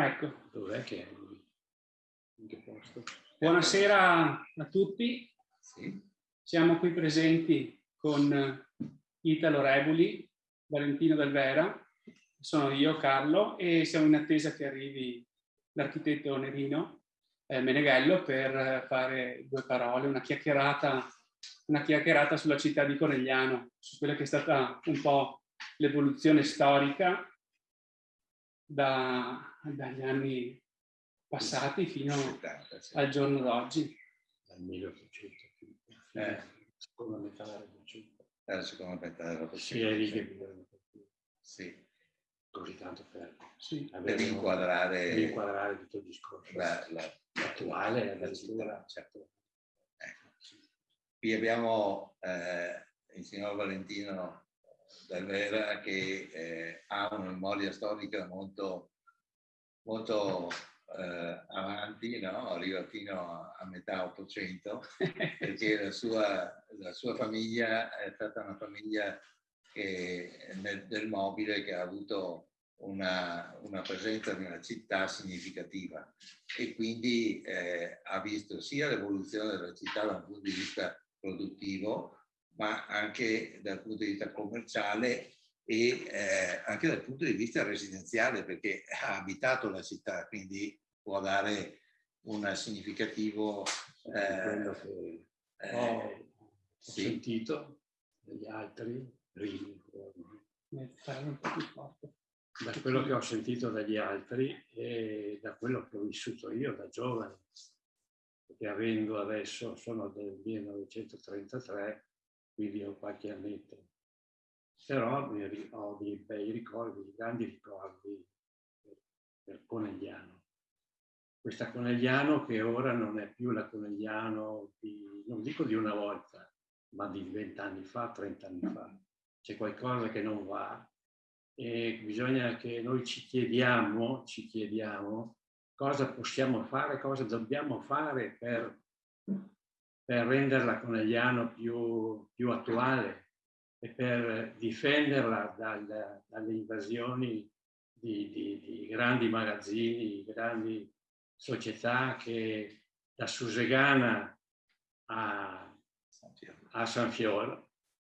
Ecco. Dov'è che è lui? In che posto? Buonasera a tutti. Sì. Siamo qui presenti con Italo Rebuli, Valentino Del Vera, sono io Carlo e siamo in attesa che arrivi l'architetto Nerino eh, Meneghello per fare due parole, una chiacchierata, una chiacchierata sulla città di Conegliano, su quella che è stata un po' l'evoluzione storica da, dagli anni passati fino 70, sì. al giorno d'oggi. Dal 1800. Eh. Seconda metà dell'Ottocento. Alla seconda metà Sì, che dell'Ottocento. bisogna Sì, così tanto per, Sì. per inquadrare per inquadrare tutto il discorso. la, la- Attuale, la addirittura. città, certo. Ecco. Qui abbiamo eh, il signor Valentino Del Vera che eh, ha una memoria storica molto, molto eh, avanti, no? arriva fino a, a metà Ottocento, perché la sua, la sua famiglia è stata una famiglia che, nel- del mobile che ha avuto una, una presenza nella città significativa e quindi eh, ha visto sia l'evoluzione della città da un punto di vista produttivo, ma anche dal punto di vista commerciale e eh, anche dal punto di vista residenziale, perché ha abitato la città, quindi può dare un significativo... Eh, che eh, ho, sì. sentito dagli altri, da quello che ho sentito dagli altri e da quello che ho vissuto io da giovane, perché avendo adesso, sono del 1933, quindi ho qualche annetto, però ho dei bei ricordi, dei grandi ricordi per Conegliano. Questa Conegliano che ora non è più la Conegliano di, non dico di una volta, ma di vent'anni fa, trent'anni fa. C'è qualcosa che non va e bisogna che noi ci chiediamo, ci chiediamo cosa possiamo fare, cosa dobbiamo fare per, per renderla Conegliano più, più attuale e per difenderla dal- dalle invasioni di, di- di grandi magazzini, grandi società che da Susegana a, a San Fior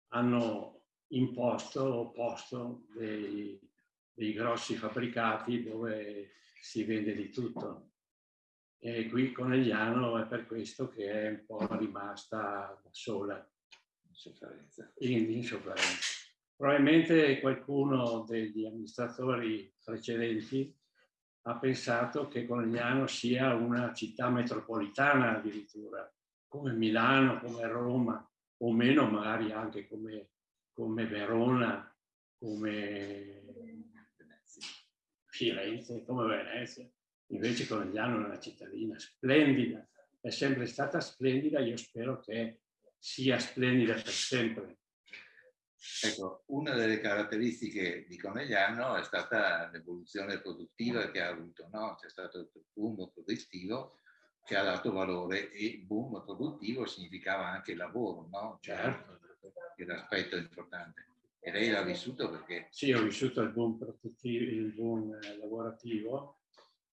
hanno imposto o posto dei, dei grossi fabbricati dove si vende di tutto. E qui Conegliano è per questo che è un po' rimasta da sola in, in sofferenza. Probabilmente qualcuno degli amministratori precedenti ha pensato che Conegliano sia una città metropolitana addirittura, come Milano, come Roma, o meno magari anche come, come Verona, come Firenze, come Venezia. Invece Conegliano è una cittadina splendida, è sempre stata splendida, io spero che sia splendida per sempre. Ecco, una delle caratteristiche di Conegliano è stata l'evoluzione produttiva che ha avuto, no? C'è stato il boom produttivo che ha dato valore e boom produttivo significava anche lavoro, no? Cioè, Certo. che l'aspetto importante. E lei l'ha vissuto perché Sì, ho vissuto il boom, il boom lavorativo,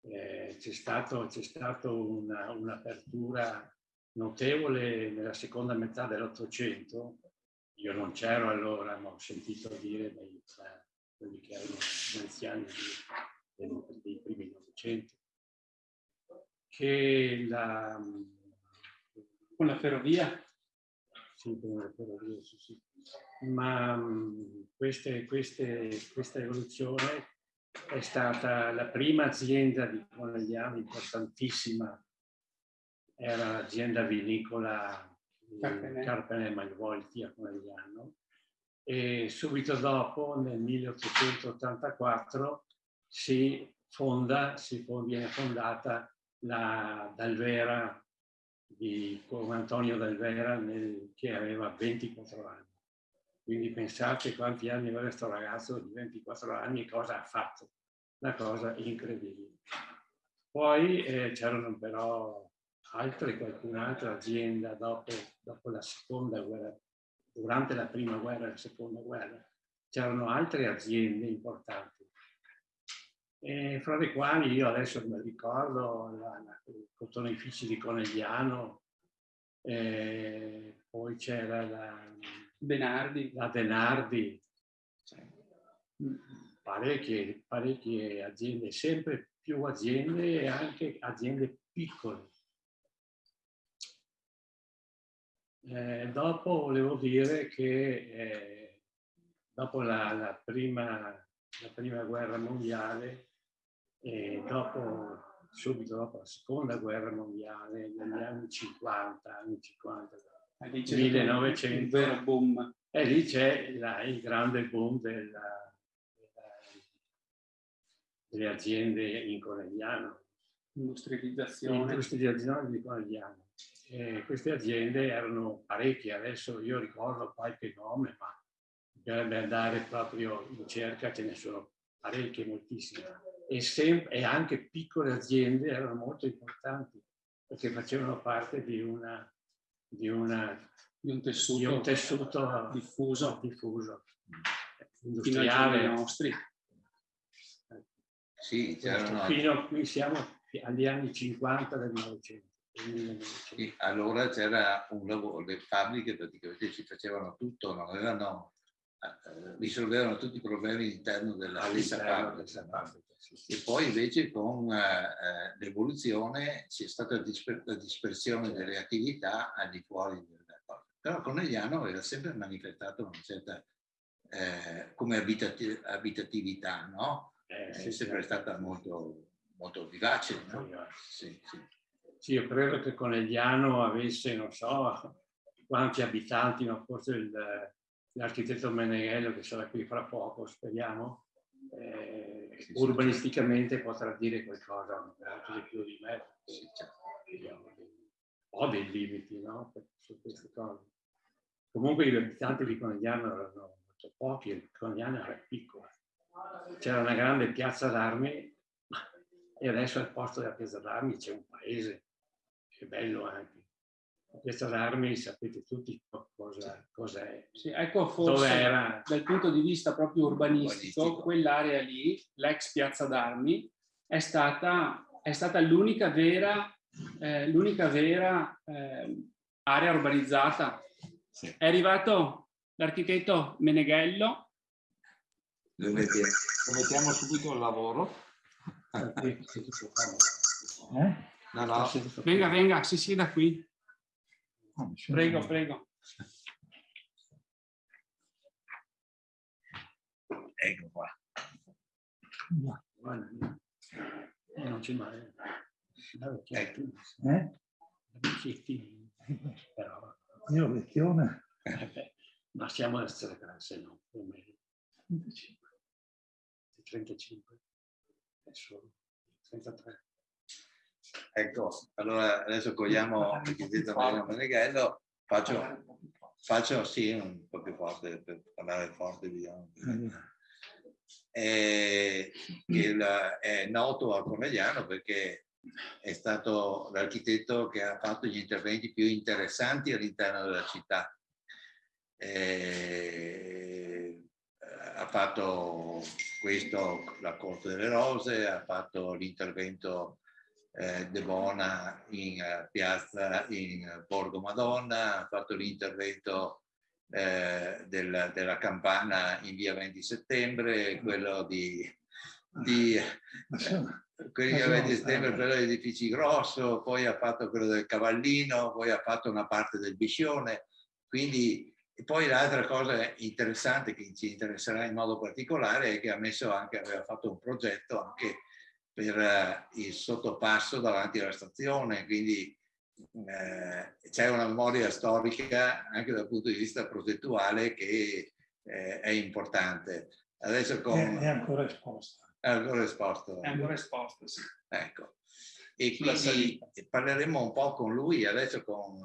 eh, c'è stato, c'è stato una- un'apertura notevole nella seconda metà dell'Ottocento. Io non c'ero allora, ma ho sentito dire dai, da quelli che erano gli anziani dei, dei primi Novecento che la, Con la ferrovia? Ma mh, queste- queste- questa evoluzione è stata la prima azienda di Conegliano importantissima, era l'azienda vinicola Carpenè. Carpenè Malvolti a Conegliano e subito dopo, nel 1884, si fonda, si viene fondata la Dalvera di Antonio Dalvera nel- che aveva 24 anni. Quindi pensate quanti anni aveva questo ragazzo di 24 anni e cosa ha fatto. Una cosa incredibile. Poi eh, c'erano però altre, qualcun'altra azienda dopo, dopo la seconda guerra, durante la prima guerra e la seconda guerra, c'erano altre aziende importanti. e fra le quali io adesso mi ricordo la, la, i cotonifici di Conegliano, eh, poi c'era la Denardi. La Denardi, parecchie, parecchie aziende, sempre più aziende e anche aziende piccole. Eh, dopo volevo dire che eh, dopo la, la, prima, la, prima, guerra mondiale e dopo, subito dopo la seconda guerra mondiale, negli anni 50, anni 50, 1900, il vero boom. E lì c'è il grande boom della, della, delle aziende in Conegliano. Industrializzazione. Industrializzazione di Conegliano. E queste aziende erano parecchie, adesso io ricordo qualche nome, ma bisognerebbe andare proprio in cerca, ce ne sono parecchie, moltissime. E, e anche piccole aziende erano molto importanti perché facevano parte di una di, una, di, un, tessuto di un tessuto diffuso, diffuso industriale nostri. Sì, fino qui siamo agli anni 50 del Novecento. Sì, allora c'era un lavoro, le fabbriche praticamente ci facevano tutto, non avevano, eh, risolvevano tutti i problemi all'interno della stessa fabbrica. E poi invece con eh, eh, l'evoluzione c'è stata disper la dispersione delle attività al di fuori della cosa. Però Conegliano aveva sempre manifestato una certa eh, come abitati abitatività, no? Eh, è sempre stata molto, molto vivace. No? Sì, sì. sì, io credo che Conegliano avesse, non so quanti abitanti, no? forse l'architetto Meneghello che sarà qui fra poco, speriamo, eh, sì, urbanisticamente potrà dire qualcosa molto di più di me. Certo. Ho dei limiti no? su queste cose. Comunque gli abitanti di Conegliano erano molto pochi, il Conegliano era piccolo. C'era una grande piazza d'armi e adesso al posto della piazza d'armi c'è un paese, che è bello anche questa d'armi sapete tutti cosa, cosa è. Sì, ecco forse era... dal punto di vista proprio urbanistico, urbanistico. quell'area lì, l'ex piazza d'armi, è stata, è stata l'unica vera, eh, l'unica vera eh, area urbanizzata. Sì. È arrivato l'architetto Meneghello. Lo mettiamo, lo mettiamo subito al lavoro. Eh? No, no. Venga, venga, si sieda qui. Prego, prego. Ecco qua. Guarda, eh, non c'è male. Ecco. Eh? Però... Io vecchione. Ma siamo alla stessa classe, no? Più o meno. 35. 35. È solo 33. Ecco, allora adesso cogliamo il chiedete Mario Meneghello, faccio, faccio sì, un po' più forte per parlare forte, diciamo. E, il, è noto a Conegliano perché è stato l'architetto che ha fatto gli interventi più interessanti all'interno della città. E, ha fatto questo, la Corte delle Rose, ha fatto l'intervento eh, De Bona in uh, piazza in Borgo Madonna, ha fatto l'intervento eh, del, della campana in via 20 settembre, quello di, di eh, quello di 20 settembre, quello degli edifici grosso, poi ha fatto quello del Cavallino, poi ha fatto una parte del Biscione, quindi e poi l'altra cosa interessante che ci interesserà in modo particolare è che ha messo anche, aveva fatto un progetto anche per eh, il sottopasso davanti alla stazione, quindi eh, c'è una memoria storica anche dal punto di vista progettuale che eh, è importante. Adesso con... È, ancora esposta. È ancora esposta. È ancora esposta, sì. Ecco. E quindi parleremo un po' con lui, adesso con,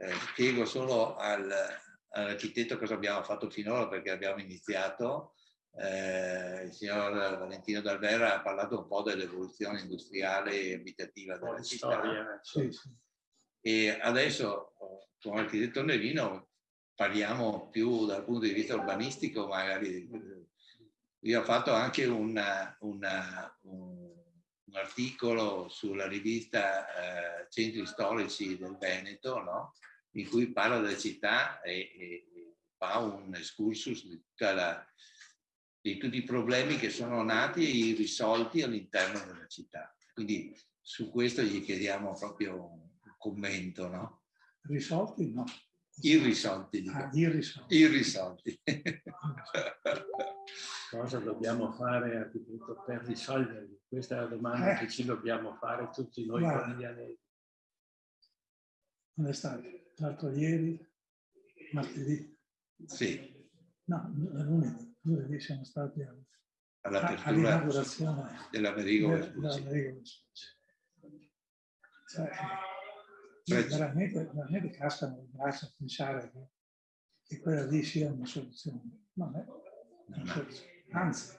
eh, spiego solo al, all'architetto cosa abbiamo fatto finora perché abbiamo iniziato eh, il signor Valentino Dalvera ha parlato un po' dell'evoluzione industriale e abitativa della città. Storia, sì, sì. E adesso con l'architetto Nerino parliamo più dal punto di vista urbanistico, magari Io ho fatto anche una, una, un, un, articolo sulla rivista eh, Centri Storici del Veneto, no? in cui parla della città e, e fa un excursus di, la, di, tutti i problemi che sono nati e irrisolti all'interno della città. Quindi su questo gli chiediamo proprio un commento, no? Risolti no. Irrisolti. Ah, irrisolti. Irrisolti. Cosa dobbiamo fare architetto per risolverli? Questa è la domanda eh. che ci dobbiamo fare tutti noi quotidianamente. Non è stato? L'altro ieri, martedì? Sì. No, lunedì. Lunedì siamo stati all'apertura dell'Amerigo Vespucci. Cioè, veramente, veramente cascano le braccia a pensare che, che, quella lì sia una soluzione. Non è una soluzione. Anzi,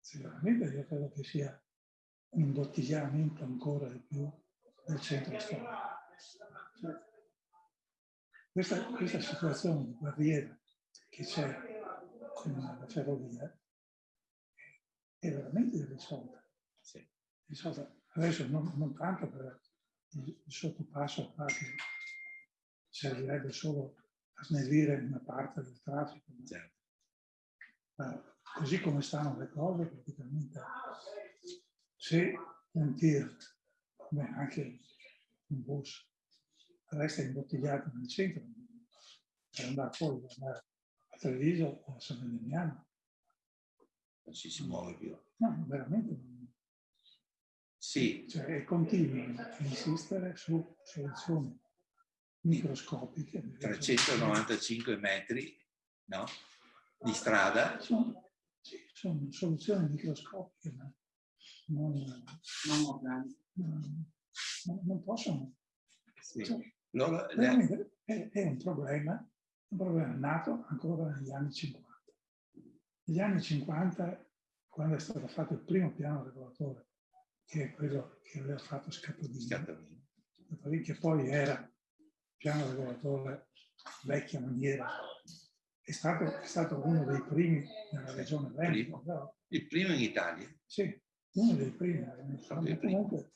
sicuramente io credo che sia un imbottigliamento ancora di più del centro storico. Cioè, questa, questa, situazione di barriera che c'è la ferrovia è veramente irrisolta. Sì. Adesso non, non tanto per il sottopasso qua che servirebbe solo a snellire una parte del traffico. Certo. Uh, così come stanno le cose, praticamente se un tir, come anche un bus, resta imbottigliato nel centro, per andare fuori, per andare Treviso o a San Vendemiano. Non si, si muove più. No, veramente non sì. Cioè, continuano a insistere su soluzioni microscopiche. 395 metri no? di strada. Sono, sì, sono soluzioni microscopiche, ma non, non, non, non possono. Sì. Cioè, Loro, è, è, un problema, un problema nato ancora negli anni 50. Negli anni 50, quando è stato fatto il primo piano regolatore che è quello che aveva fatto Scattolini, che poi era piano regolatore vecchia maniera, è stato, è stato uno dei primi nella regione Veneto. No? Il primo in Italia? Sì, uno dei primi. Comunque,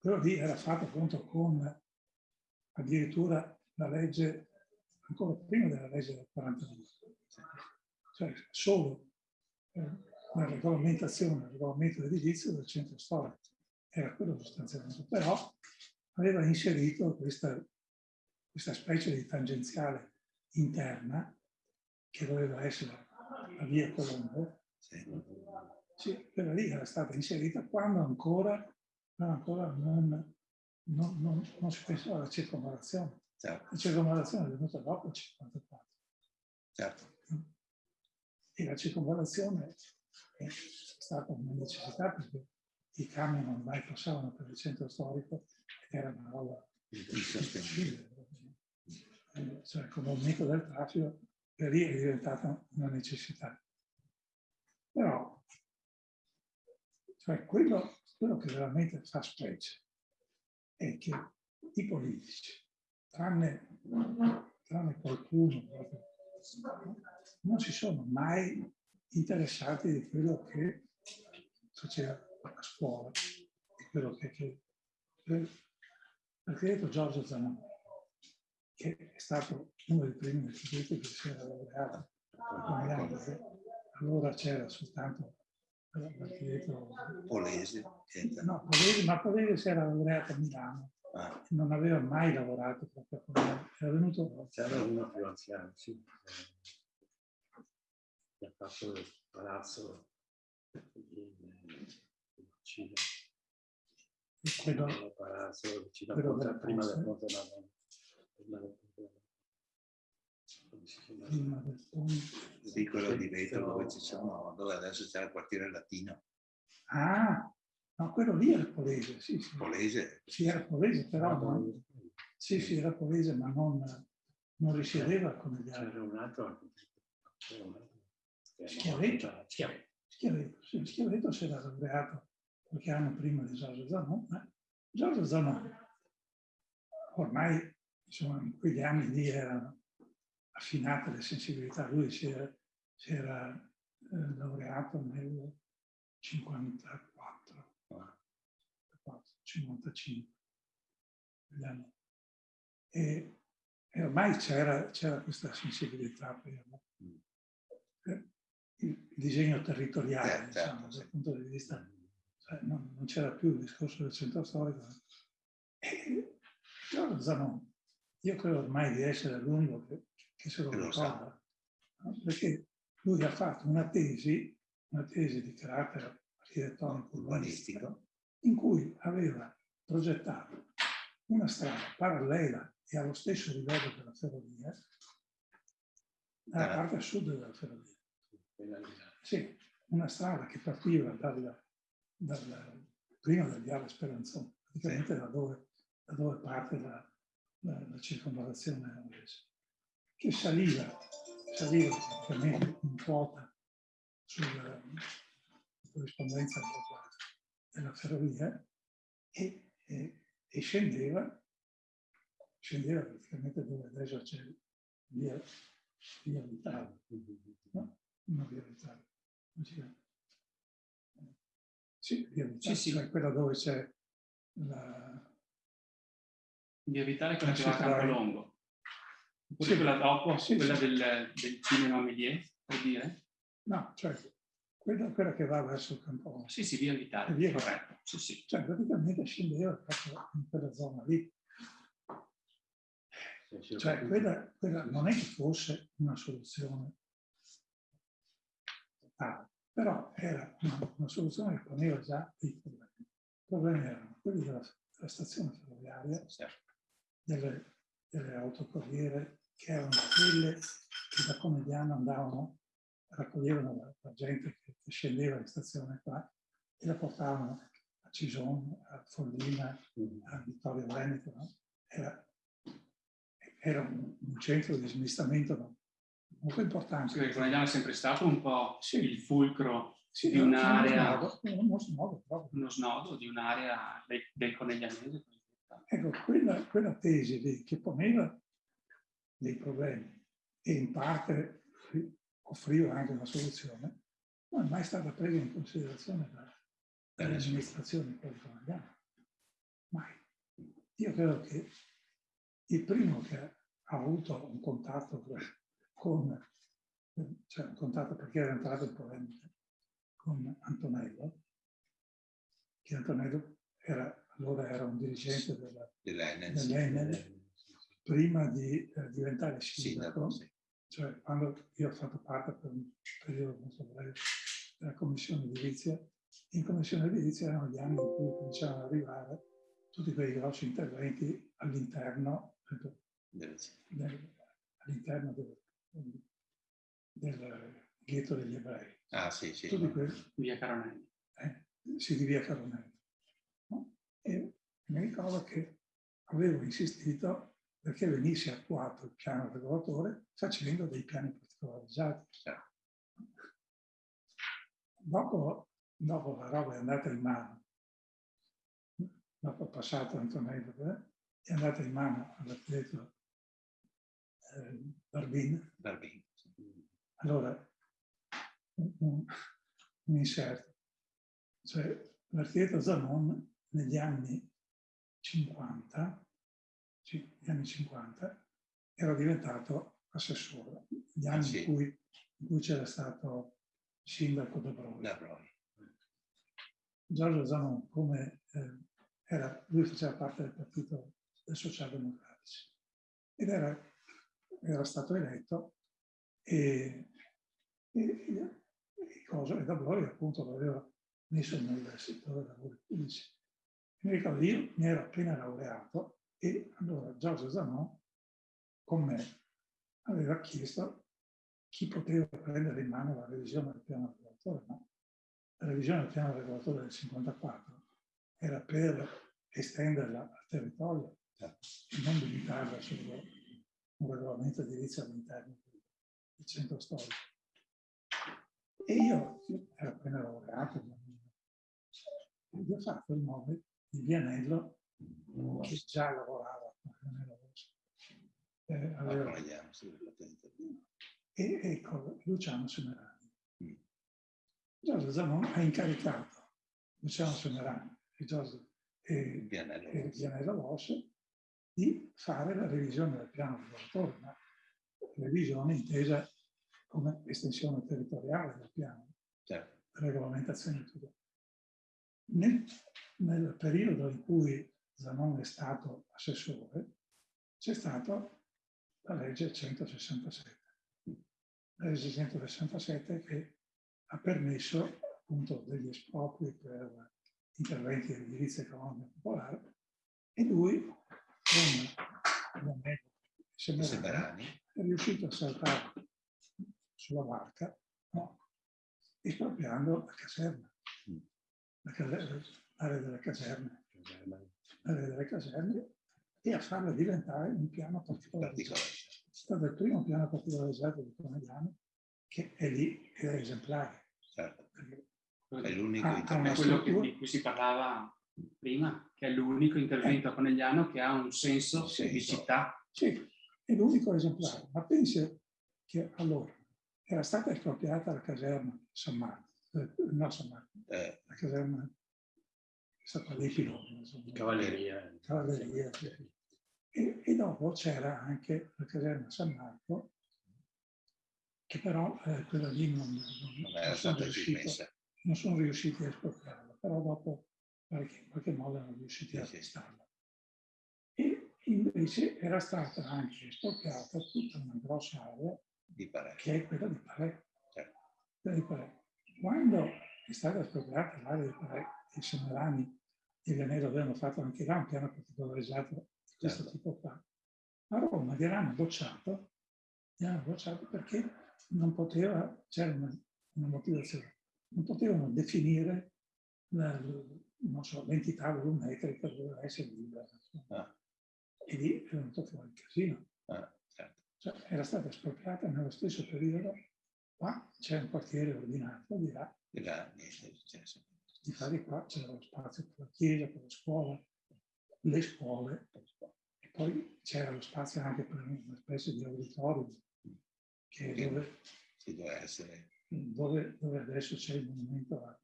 quello lì era fatto appunto con addirittura la legge, ancora prima della legge del 42, cioè solo eh, la regolamentazione, il regolamento edilizio del centro storico. Era quello sostanzialmente, però aveva inserito questa, questa specie di tangenziale interna che doveva essere la via Colombo. Sì, quella lì era stata inserita quando ancora, ancora non, non, non, non, si pensava alla circonvallazione. Certo. La circonvallazione è venuta dopo il 54. Certo. E la circonvallazione è stata una necessità perché i camion ormai passavano per il centro storico ed era una roba insostenibile. Cioè, con l'aumento del traffico, per lì è diventata una necessità. Però, cioè, quello, quello che veramente fa specie è che i politici, tranne, tranne qualcuno, non si sono mai interessati di quello che faceva a scuola, di quello che, che l'architetto Giorgio Zanoni, che è stato uno dei primi architetti che si era laureato allora c'era soltanto l'architetto Polese. No, Polese, ma Polese si era laureato a Milano. Ah. Non aveva mai lavorato proprio con me. Era venuto... C'era uno più anziano, sì che ha fatto il palazzo in Cina. Quello, il palazzo vicino a Ponte, prima del Ponte Madonna. Prima del ponte. Sì, quello di vetro dove ci sono, dove adesso c'è il quartiere latino. Ah, no, quello lì era Polese, sì, sì. Polese? Sì, era Polese, però non, sì, sì, era Polese, ma non, non risiedeva come gli altri. C'era un altro, altro Schiavetto, Schiavetto, sì, Schiavetto si era laureato qualche anno prima di Giorgio Zanon, ma Giorgio Zanon ormai insomma, in quegli anni lì erano affinate le sensibilità, lui si era, si era eh, laureato nel 54, 55, e, e ormai c'era, questa sensibilità per, per, il disegno territoriale, certo, diciamo, certo. dal punto di vista, cioè, non, non c'era più il discorso del centro storico. E, Zanon, io credo ormai di essere l'unico che, che se lo ricorda, no? perché lui ha fatto una tesi, una tesi di carattere architettonico urbanistico, in cui aveva progettato una strada parallela e allo stesso livello della ferrovia, dalla ah. parte a sud della ferrovia. Sì, una strada che partiva dal, dal, prima del viale Speranzone, praticamente da dove, da dove parte la, la, la circonvallazione angolese, che saliva, saliva praticamente in quota sulla corrispondenza della, della ferrovia e, e, e, scendeva, scendeva praticamente dove adesso c'è via, via Vitale, no? Una via Vitale. Sì, via Vitale, sì, sì. cioè quella dove c'è la, Via Vitale quella che va a Campolongo. Oppure sì. quella dopo, sì, quella sì. Del, del cinema Méliès, per dire? No, cioè quella, quella che va verso il Campolongo. Sì, sì, via Vitale, via corretto. Sì, sì. Cioè praticamente scendeva proprio in quella zona lì. Cioè quella, quella non è che fosse una soluzione totale, però era una, una soluzione che poneva già dei problemi. I problemi erano quelli della, della stazione ferroviaria, certo delle, delle autocorriere che erano quelle che da Comediano andavano, raccoglievano la, la gente che, che, scendeva in stazione qua e la portavano a Cison, a Follina, a Vittorio Veneto. No? Era, era un, un, centro di smistamento molto importante. Sì, Conegliano è sempre stato un po' sì. il fulcro sì, di un'area, uno snodo, uno snodo di un'area del, del coneglianese. Ecco, quella, quella tesi lì che poneva dei problemi e in parte offriva anche una soluzione, non è mai stata presa in considerazione dalle amministrazioni italiane. Mai. Io credo che il primo che ha avuto un contatto con, cioè un contatto perché era entrato in polemica con Antonello, che Antonello era allora era un dirigente dell'Enel, prima di eh, diventare sindaco, sì. Cioè quando io ho fatto parte per un periodo molto breve della commissione edilizia, in commissione edilizia erano gli anni in cui cominciavano ad arrivare tutti quei grossi interventi all'interno del, all'interno del, del ghetto degli ebrei. Ah sì, sì. Tutti quelli, via Caronelli. Eh, sì, di via Caronelli. E mi ricordo che avevo insistito perché venisse attuato il piano regolatore facendo dei piani particolarizzati. Dopo, dopo la roba è andata in mano, dopo è passato Antonello, eh, è andata in mano all'architetto eh, Barbin. Barbin. Allora, un, un, inserto. Cioè, l'architetto Zanon negli anni 50, sì, negli anni 50, ero diventato assessore, gli anni ah, sì. in cui, cui c'era stato sindaco da Broi. Da Broi. Giorgio Zanon, come eh, era, lui faceva parte del partito dei socialdemocratici ed era, era stato eletto e, e, e, cosa, e da Broi appunto l'aveva messo nel settore lavori pubblici. Mi ricordo, io mi ero appena laureato e allora Giorgio Zanon con me aveva chiesto chi poteva prendere in mano la revisione del piano regolatore. No? La revisione del piano regolatore del 54 era per estenderla al territorio e non limitarla solo un regolamento edilizio all'interno del centro storico. E io, ero appena laureato, gli ho fatto il nome di Vianello che già lavorava con Vianello Rosso. Eh, e, e con Luciano Semerani. Mm. Giorgio Zanon ha incaricato Luciano Semerani e, Giorgio, e, e Vianello Rosso di fare la revisione del piano regolatore, ma revisione intesa come estensione territoriale del piano, Certo. regolamentazione e tutto. Nel, nel periodo in cui Zanon è stato assessore, c'è stata la legge 167. La legge 167 che ha permesso appunto degli espropri per interventi di edilizia economica popolare e lui, con l'Amelio Semerani, è riuscito a saltare sulla barca no? espropriando la caserma, Mm. la caserma, l'area delle caserme, l'area delle caserme e a farla diventare un piano particolarizzato. Particolare. È stato il primo piano particolarizzato di Conegliano che è lì, che è esemplare. Certo. È l'unico Ah, intervento. quello che- di cui si parlava prima, che è l'unico intervento conegliano che ha un senso Senso. di città. Sì, è l'unico esemplare, ma pensi che allora era stata espropriata la caserma San Marco, eh, no San Marco, Eh, la caserma è stata dei piloni, insomma, Cavalleria. cavalleria, sì. e, e dopo c'era anche la caserma San Marco, che però eh, quella lì non, non, non sono stata riuscito, non sono riusciti a espropriarla, però dopo in qualche modo erano riusciti a acquistarla. E invece era stata anche espropriata tutta una grossa area che è quella di Parè. Certo. Quando è stata espropriata l'area di Parè, i Semerani e Vianello avevano fatto anche là un piano particolarizzato di questo Certo. tipo qua. A Roma li hanno bocciato, li hanno bocciato perché non poteva, c'era una, una motivazione, non potevano definire la- non so, l'entità volumetrica doveva essere libera. Ah. E lì è venuto fuori il casino. Ah, certo. Cioè, era stata espropriata nello stesso periodo, qua c'è un quartiere ordinato, di là, E là, niente è successo. Di di qua c'era lo spazio per la chiesa, per la scuola, le scuole, e poi c'era lo spazio anche per una specie di auditorium, che dove, Ci deve essere dove, dove adesso c'è il monumento a-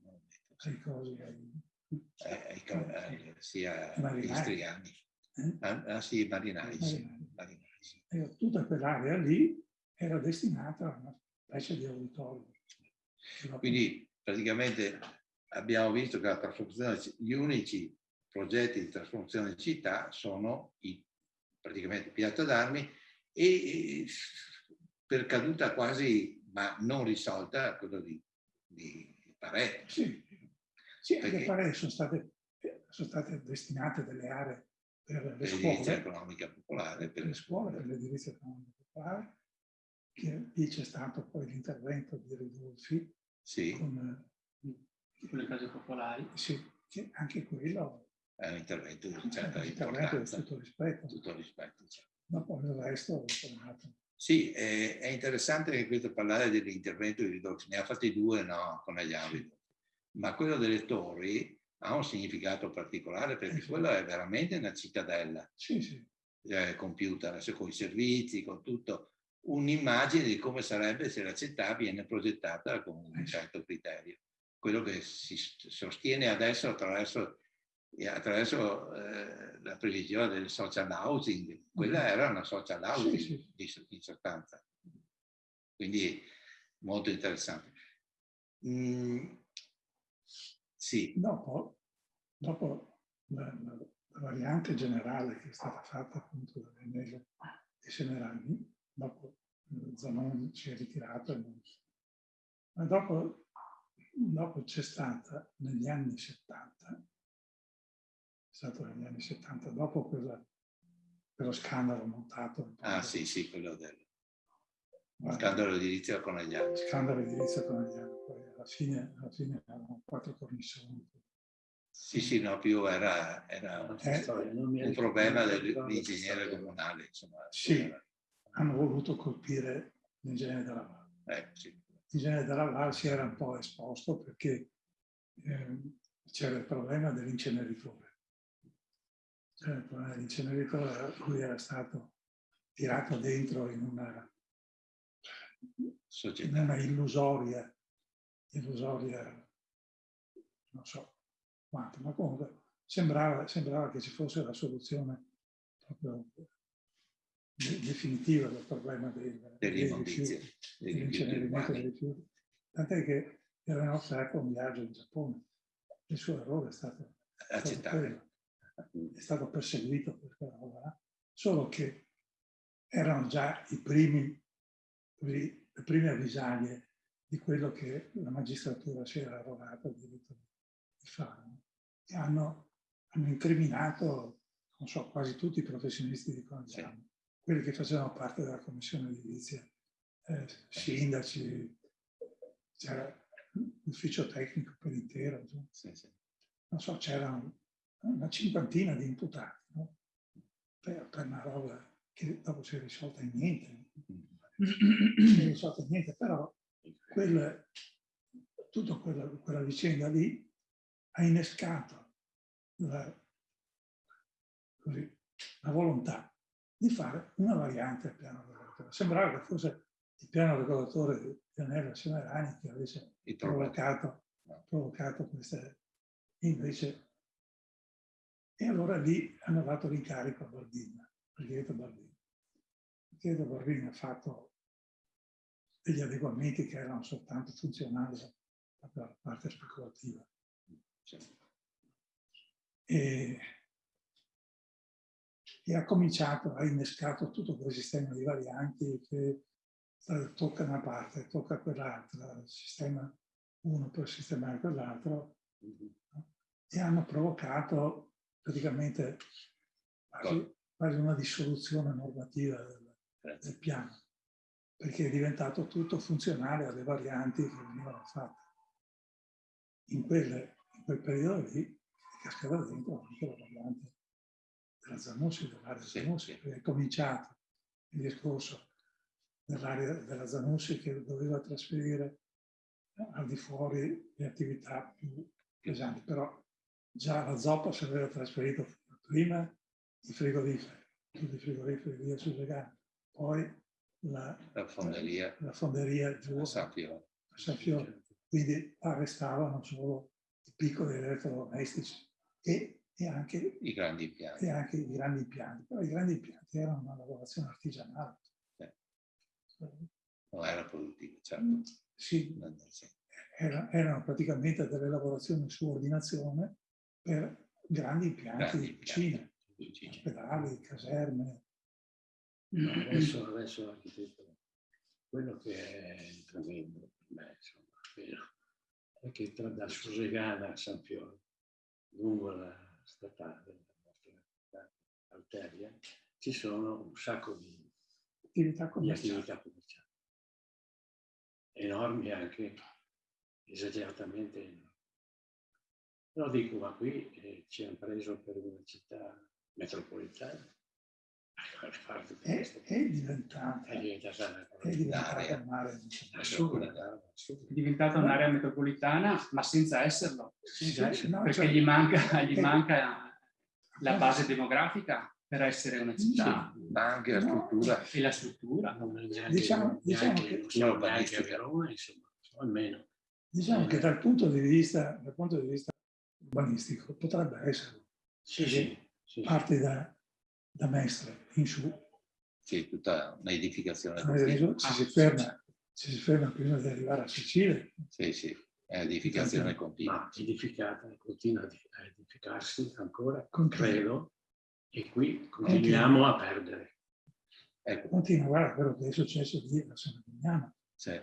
ai cosi, ai, eh, ai ca- eh, sia eh, Ah, ah, sì, marinai. sì. marinai. Marinai, sì. E tutta quell'area lì era destinata a una specie di auditorium. Che Quindi praticamente abbiamo visto che la trasformazione, gli unici progetti di trasformazione in città sono i, praticamente Piazza d'Armi e per caduta quasi, ma non risolta, quello di, di Pareto. Sì, sì anche Perché? pare sono state, sono state destinate delle aree per le scuole, economica popolare, per per le scuole, per l'edilizia economica popolare, che lì c'è stato poi l'intervento di Ridolfi sì, con, con le case popolari. sì, che anche quello è un intervento di è certa un intervento di importanza, tutto rispetto, tutto rispetto. certo. dopo il resto è tornato. Sì, è, è interessante che questo parlare dell'intervento di Ridolfi, ne ha fatti due no, con gli ambiti, ma quello delle torri ha un significato particolare perché Eh sì. quello è veramente una cittadella Sì, sì, eh, compiuta adesso con i servizi, con tutto, un'immagine di come sarebbe se la città viene progettata con Eh un certo criterio. Quello che si sostiene adesso attraverso, e attraverso eh, la previsione del social housing, quella era una social housing Mm. Sì, sì. di- in sostanza. Quindi molto interessante. Mm, sì, Dopo, dopo la, la- la variante generale che è stata fatta appunto da Venele e Semerani, dopo eh, Zanon si è ritirato, ma dopo, dopo c'è stata negli anni 70, è stato negli anni 70, dopo quella- quello scandalo montato, ah sì, sì, quello del guarda, scandalo edilizio con gli altri. scandalo edilizio con gli altri, poi alla fine, alla fine erano quattro cornicioni. Sì, sì, no, più era, era Eh, un problema dell'ingegnere comunale, insomma. Sì. era- hanno voluto colpire l'ingegnere della Valle. eh, sì. L'ingegnere della Valle si era un po' esposto perché ehm, c'era il problema dell'inceneritore. C'era il problema dell'inceneritore, lui era stato tirato dentro in una, in una illusoria illusoria, non so quanto, ma comunque sembrava, sembrava che ci fosse la soluzione proprio definitiva del problema del, dei rifiuti, dell'incenerimento dei rifiuti. Tant'è che era offerto un viaggio in Giappone. Il suo errore è stato, stato è stato perseguito per quella roba, solo che erano già i primi, le prime avvisaglie di quello che la magistratura si era arrogata il diritto di fare. E hanno, hanno incriminato, non so, quasi tutti i professionisti di Congiano, sì. Quelli che facevano parte della commissione edilizia, eh, sindaci, c'era l'ufficio tecnico per intero, sì, sì. non so, c'erano una cinquantina di imputati no? per, per, una roba che dopo si è risolta in niente. si è risolta in niente, però quel, tutta quella, quella, vicenda lì ha innescato la, così, la, volontà di fare una variante al piano regolatore. Sembrava che fosse il piano regolatore di Anello Semerani che avesse provocato, provocato queste... Invece e allora lì hanno dato l'incarico a Barbini, Margherita Barbini. Margherita Barbini ha fatto degli adeguamenti che erano soltanto funzionali per la parte speculativa. E, e, ha cominciato, ha innescato tutto quel sistema di varianti che tocca una parte, tocca quell'altra, sistema uno per sistemare quell'altro, e hanno provocato praticamente quasi, quasi una dissoluzione normativa del, del, piano, perché è diventato tutto funzionale alle varianti che venivano fatte. In, quelle, in quel periodo lì cascava dentro anche la variante della Zanussi, dell'area sì, Zanussi, sì. è cominciato il discorso dell'area della Zanussi che doveva trasferire al di fuori le attività più pesanti, però già la zoppa si aveva trasferito prima i frigoriferi, tutti i frigoriferi via sul vegano, poi la, la, fonderia, la fonderia giù a San Fiore. A San Fiore. Quindi arrestavano solo i piccoli elettrodomestici e, e, anche, I grandi impianti. e anche i grandi impianti. Però i grandi impianti erano una lavorazione artigianale. Eh. Non era produttiva, certo. Sì, era, erano praticamente delle lavorazioni su ordinazione per grandi impianti grandi di cucina, ospedali, caserme. No, adesso, adesso l'architetto, quello che è tremendo per me, insomma, è che tra da Susegana a San Fiore, lungo la statale della nostra arteria, ci sono un sacco di attività commerciali. Attività commerciali. Enormi anche, esageratamente enormi. Però dico, ma qui eh, ci hanno preso per una città metropolitana. È, è diventata, è diventata, è diventata un'area È diventata un'area metropolitana, ma senza esserlo. Senza esserlo. No, perché cioè, gli manca, gli manca la base demografica per essere una città. Sì, ma anche la struttura. E la struttura. diciamo, diciamo che... Sono a Roma, insomma, almeno. Diciamo che dal punto di vista, dal punto di vista urbanistico, potrebbe essere. Sì, sì, sì. Parte da, da Mestre in su. Sì, tutta un'edificazione. Ci, si ferma, ci si ferma prima di arrivare a Sicilia. Sì, sì, è edificazione continua. Ma edificata, continua a edificarsi ancora, credo, e qui continuiamo a perdere. Ecco. Continua, guarda quello che è successo lì a San Mignano. Sì.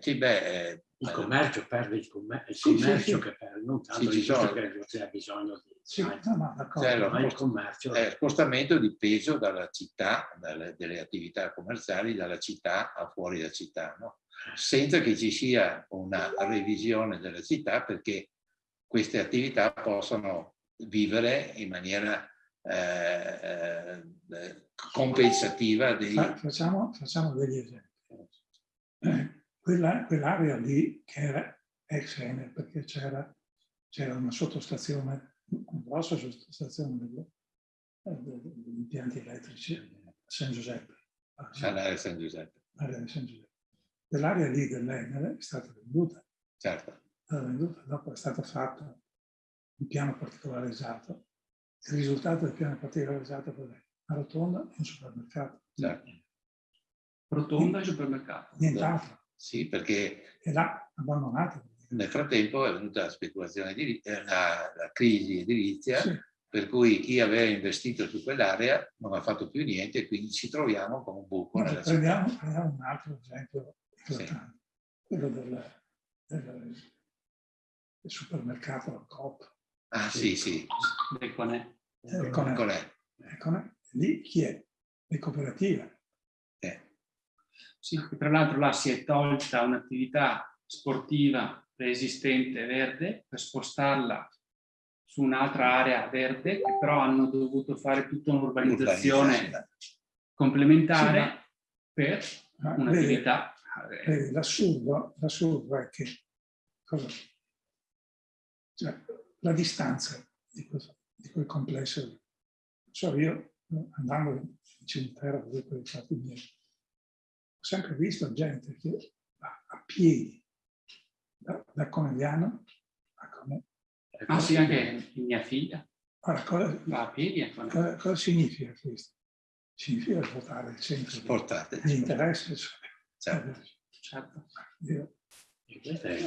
Sì, beh, eh, il commercio perde il, commer il sì, commercio sì, che perde, non tanto sì, il che c'è bisogno di... Sì, no, no, cioè, lo, commercio... È spostamento di peso dalla città, dalle, delle attività commerciali, dalla città a fuori da città, no? senza che ci sia una revisione della città perché queste attività possano vivere in maniera eh, eh, compensativa. Dei... Facciamo, facciamo degli esempi. Eh, quella, quell'area lì che era ex Enel, perché c'era, una sottostazione, grossa sottostazione degli, eh, degli impianti elettrici a San Giuseppe. All'area San Giuseppe. All'area San Giuseppe. quell'area lì dell'Enel è stata venduta. Certo. È stata venduta, dopo è stato fatto un piano particolarizzato. Il risultato del piano particolarizzato è? Una rotonda e un supermercato. certo. Rotonda e supermercato. Nient'altro. Sì, perché E là abbandonato. Nel frattempo è venuta la speculazione, edili- eh, la, la crisi edilizia, Sì, per cui chi aveva investito su quell'area non ha fatto più niente e quindi ci troviamo con un buco ma nella città. prendiamo, prendiamo un altro esempio eclatante, quello del, del- del supermercato Coop. Ah sì, sì, con- qual è? ecco, lì chi è? Le cooperative. Eh, Sì, che tra l'altro là si è tolta un'attività sportiva preesistente verde per spostarla su un'altra area verde, che però hanno dovuto fare tutta un'urbanizzazione urbanizzazione. complementare per Ma vedi, un'attività. eh, l'assurdo, l'assurdo è che cosa? Cioè, la distanza di quel, di quel complesso. So, io andando in cimitero vedere quei fatti miei, ho sempre visto gente che va a piedi da, da Conegliano. Ah sì, anche mia figlia Ora, cosa, va a piedi cosa, cosa significa questo? Significa portare il centro di- Portate. di interesse. Cioè, Certo. Certo. io- E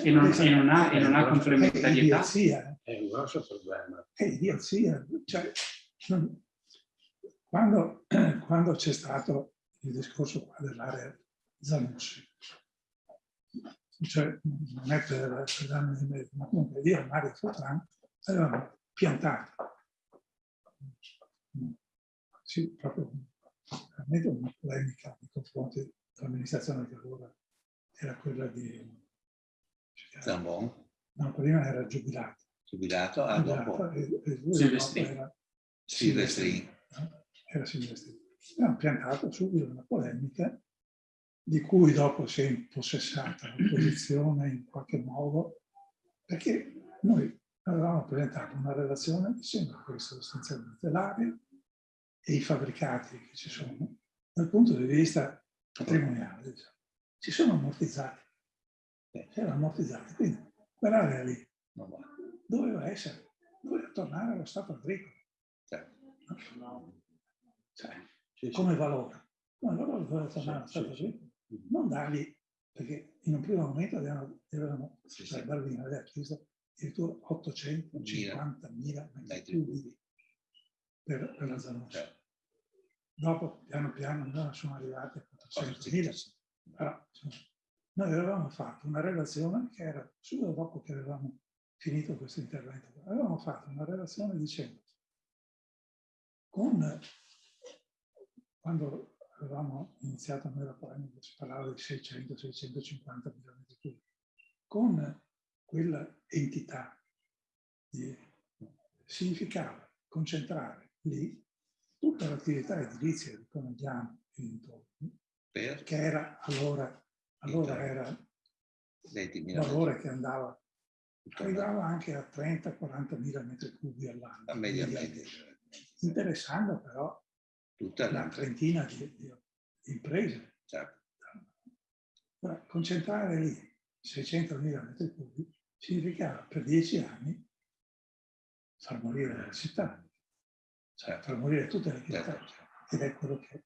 E non, e non ha, e non ha complementarietà. idiozia, è un grosso problema. è idiozia. Cioè, non- quando, quando c'è stato il discorso qua dell'area Zanussi, cioè, non è per, per darmi di merito, ma comunque io e Mario Fortran avevamo piantato sì, proprio veramente una polemica nei confronti dell'amministrazione che allora era quella di Zambon, no, prima era giubilato, giubilato, ah, dopo e, e lui Silvestrini. dopo era Silvestrini. no? era Silvestrini. Abbiamo piantato subito una polemica di cui dopo si è impossessata l'opposizione in qualche modo, perché noi avevamo presentato una relazione dicendo questo sostanzialmente l'aria e i fabbricati che ci sono, dal punto di vista patrimoniale, diciamo, si sono ammortizzati. Si erano ammortizzati. Quindi quell'area lì doveva essere, doveva tornare allo stato agricolo. Certo. Cioè, come valore. Come valore doveva tornare allo stato agricolo. Non dargli, perché in un primo momento avevano, avevano Sì, cioè sì. Barbino aveva chiesto addirittura 850.000 metri cubi per, per la zona. Certo. Dopo, piano piano, noi sono arrivati a 400.000. Però, insomma, noi avevamo fatto una relazione che era, subito dopo che avevamo finito questo intervento, avevamo fatto una relazione dicendo, con, quando avevamo iniziato noi la polemica, si parlava di 600-650 milioni di cubi, con quella entità di, significava concentrare lì tutta l'attività edilizia di Conegliano e dintorni, Per? che era allora, allora era 20 un valore che andava, arrivava anche a 30-40 mila metri cubi all'anno. Interessando però Tutta una la trentina di, di- imprese. certo. Ora, concentrare lì 600 mila metri cubi significava per dieci anni far morire la città, cioè far morire tutte le città. Certo. Ed è quello che...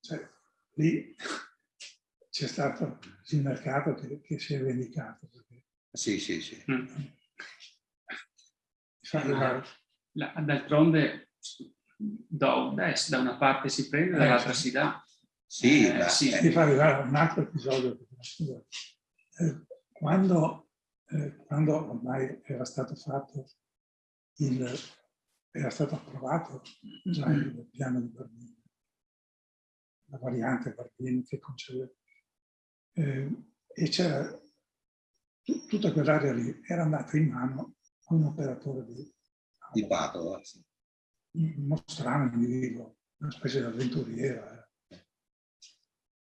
Cioè, lì c'è stato il mercato che, che si è vendicato. Perché Sì, sì, sì. Mm. D'altronde do- beh, da una parte si prende, Eh, dall'altra sì. si dà. Sì, Eh, ma sì. eh, mi fa arrivare un altro episodio. Eh, quando, eh, quando ormai era stato fatto il, era stato approvato già il piano di Barbini, la variante Barbini che concedeva, eh, e c'era tu- tutta quell'area lì era andata in mano a un operatore di, di Padova, sì. Uno strano individuo, una specie di avventuriera, eh,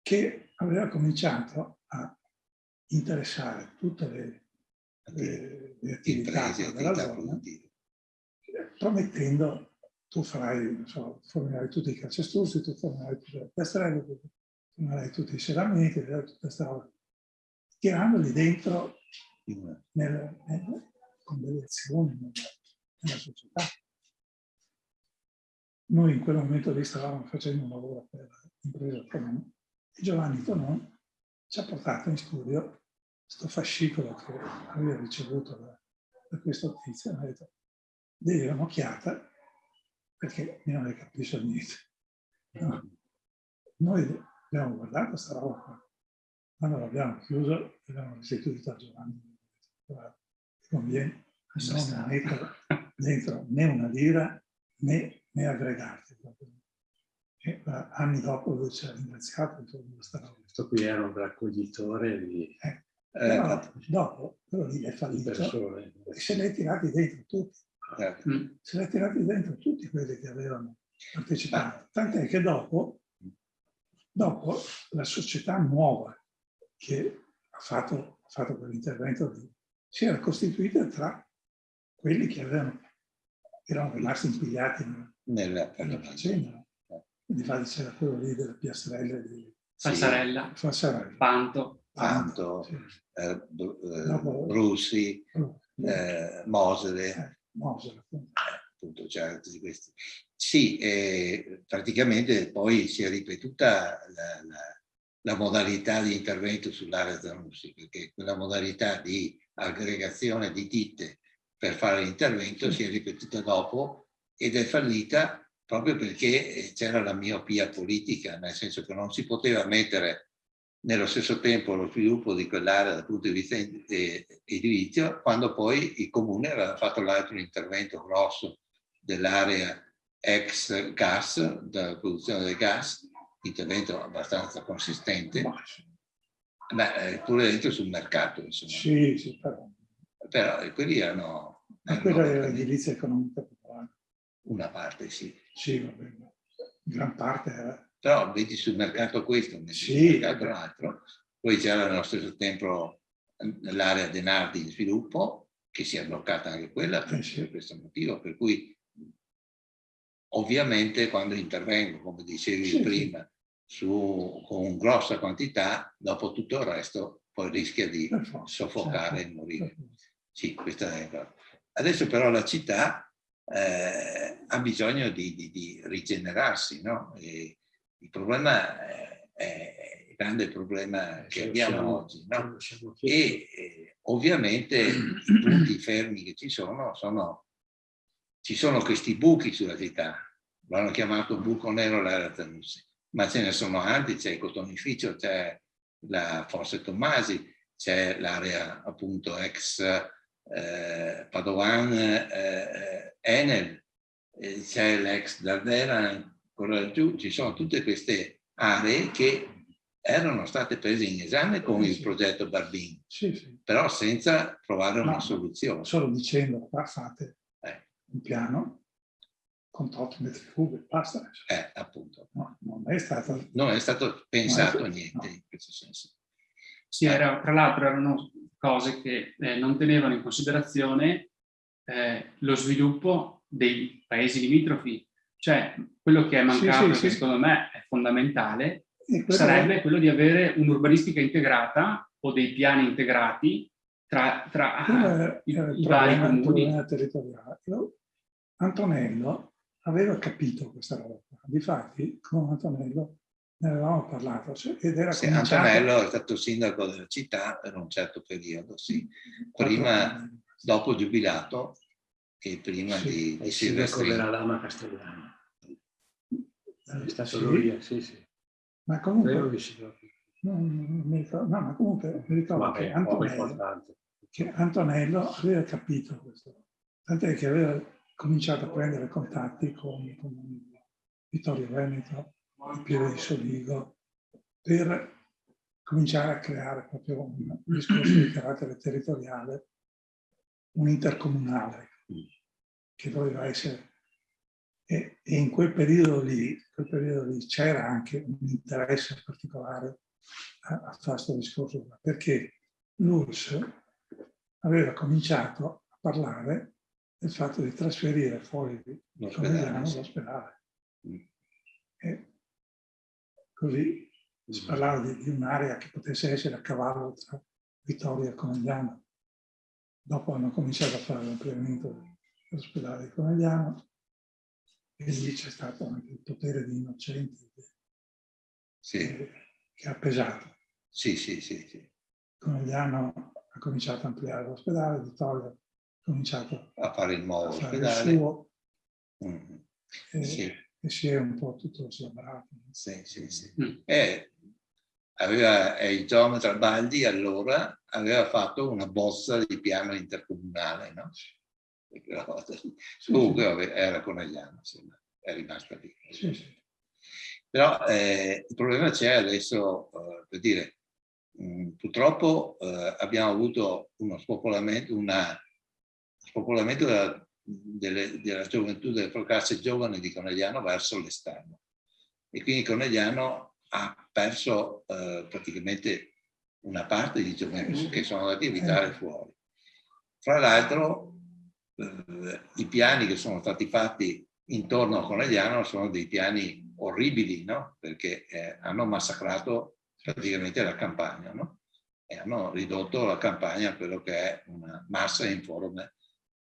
che aveva cominciato a interessare tutte le, le- le attività imprese, della zona, promettendo tu farai, non so, fornirai tutti i calcestruzzi, tu fornirai tutte le piastrelle, tu fornirai tutti i serramenti, tutte queste robe. tirandoli dentro nel, nel, con delle azioni nella società. Noi in quel momento lì stavamo facendo un lavoro per l'impresa autonoma e Giovanni Tonon ci ha portato in studio questo fascicolo che aveva ricevuto da, da questo tizio e ha detto devi un'occhiata perché io non ne capisco niente. No. Noi abbiamo guardato questa roba qua, quando l'abbiamo chiuso l'abbiamo restituito a Giovanni. Guarda, conviene non mettere dentro né una lira né, né aggregati. E anni dopo lui ci ha ringraziato. Questo qui era un raccoglitore di... Eh, però, dopo, quello lì è fallito e se li hai tirati dentro tutti. Mm. Se li hai tirati dentro tutti quelli che avevano partecipato. Tant'è che dopo, dopo la società nuova che ha fatto, ha fatto quell'intervento si era costituita tra quelli che avevano, erano rimasti impigliati nella, nella faccenda. Infatti c'era quello lì della piastrella di Falsarella, Fassarella. Panto, Panto, Sì. eh, eh, Brusi, Oh, eh, Mosele, eh, Mosele, appunto. appunto c'erano tutti questi. Sì, eh, praticamente poi si è ripetuta la, la- la modalità di intervento sull'area Zanussi, perché quella modalità di aggregazione di ditte per fare l'intervento si è ripetuta dopo ed è fallita proprio perché eh, c'era la miopia politica, nel senso che non si poteva mettere nello stesso tempo lo sviluppo di quell'area dal punto di vista eh, edilizio, quando poi il comune aveva fatto l'altro intervento grosso dell'area ex gas, della produzione del gas, intervento abbastanza consistente, Ma eh, pure dentro sul mercato, insomma. Sì, sì, però. Però eh, quelli erano, Ma quella era l'edilizia economica popolare. Una parte, sì. Sì, va bene. Gran parte era. Però vedi sul mercato questo, vedi Sì. sul mercato l'altro. Poi c'era nello stesso tempo l'area Denardi di sviluppo, che si è bloccata anche quella per, Eh sì. per questo motivo, per cui ovviamente quando intervengo, come dicevi Sì, prima, su, con grossa quantità, dopo tutto il resto poi rischia di soffocare certo, e morire. Sì, questa è la Adesso però la città eh, ha bisogno di, di- di rigenerarsi, no? Il problema è, è il grande problema che Sì, abbiamo siamo- oggi, no? E eh, ovviamente i punti fermi che ci sono sono, ci sono questi buchi sulla città, l'hanno chiamato buco nero l'area Zanussi, ma ce ne sono altri, c'è il cotonificio, c'è la Fosse Tommasi, c'è l'area appunto ex eh, Padovan eh, Enel, eh, c'è l'ex Dardera ancora laggiù, ci sono tutte queste aree che erano state prese in esame con il Sì. progetto Barbin, Sì, sì. però senza trovare una No. soluzione. Solo dicendo, qua fate Eh. un piano con 8 metri cubi, basta. Eh, appunto. No, non è stato... Non è stato pensato No. niente in questo senso. Sì, era- tra l'altro erano cose che eh, non tenevano in considerazione eh, lo sviluppo dei paesi limitrofi. Cioè, quello che è mancato, sì, che sì. secondo me è fondamentale, sarebbe quello di avere un'urbanistica integrata o dei piani integrati tra, tra era- i, era i vari comuni. territoriale. Antonello aveva capito questa roba. Difatti, con Antonello ne avevamo parlato cioè, ed era Sì, cominciato- Antonello è stato sindaco della città per un certo periodo, sì. Prima, anni. dopo giubilato e prima Sì, di, di il sindaco Silvestrino. della Lama Castellana. È stato Sì, lui, sì, sì. Ma comunque, che non- non mi ricordo- no, ma comunque mi ricordo che Vabbè, poco Antonello, importante. che Antonello aveva capito questo, tant'è che aveva cominciato a prendere contatti con, con Vittorio Veneto, il Pieve di Soligo, per cominciare a creare proprio un discorso di carattere territoriale, un intercomunale, che doveva essere. E, e in quel periodo lì, quel periodo lì c'era anche un interesse particolare a, a fare questo discorso, perché l'URSS aveva cominciato a parlare del fatto di trasferire fuori di sì. l'ospedale. Mm. E così si parlava di, di un'area che potesse essere a cavallo tra Vittoria Conegliano. Dopo hanno cominciato a fare l'ampliamento dell'ospedale di Conegliano e lì c'è stato anche il potere di innocenti che, Sì, che ha pesato. sì, sì, sì. sì. Conegliano ha cominciato a ampliare l'ospedale, Vittoria ha cominciato A fare il nuovo a fare il ospedale. suo Mm, e, Sì, e si è un po' tutto slabbrato. sì, sì. sì. Mm. E aveva, e il geometra Baldi allora aveva fatto una bozza di piano intercomunale, no? Comunque era Conegliano, insomma, è rimasto lì. sì, sì. Però eh, il problema c'è adesso, eh, per dire, mh, purtroppo eh, abbiamo avuto uno spopolamento, una, spopolamento della, delle- della gioventù, delle classi giovani di Conegliano verso l'esterno. E quindi Conegliano ha perso eh, praticamente una parte di giovani che sono andati a abitare fuori. Fra l'altro, eh, i piani che sono stati fatti intorno a Conegliano sono dei piani orribili, no? Perché eh, hanno massacrato praticamente la campagna, no? E hanno ridotto la campagna a quello che è una massa informe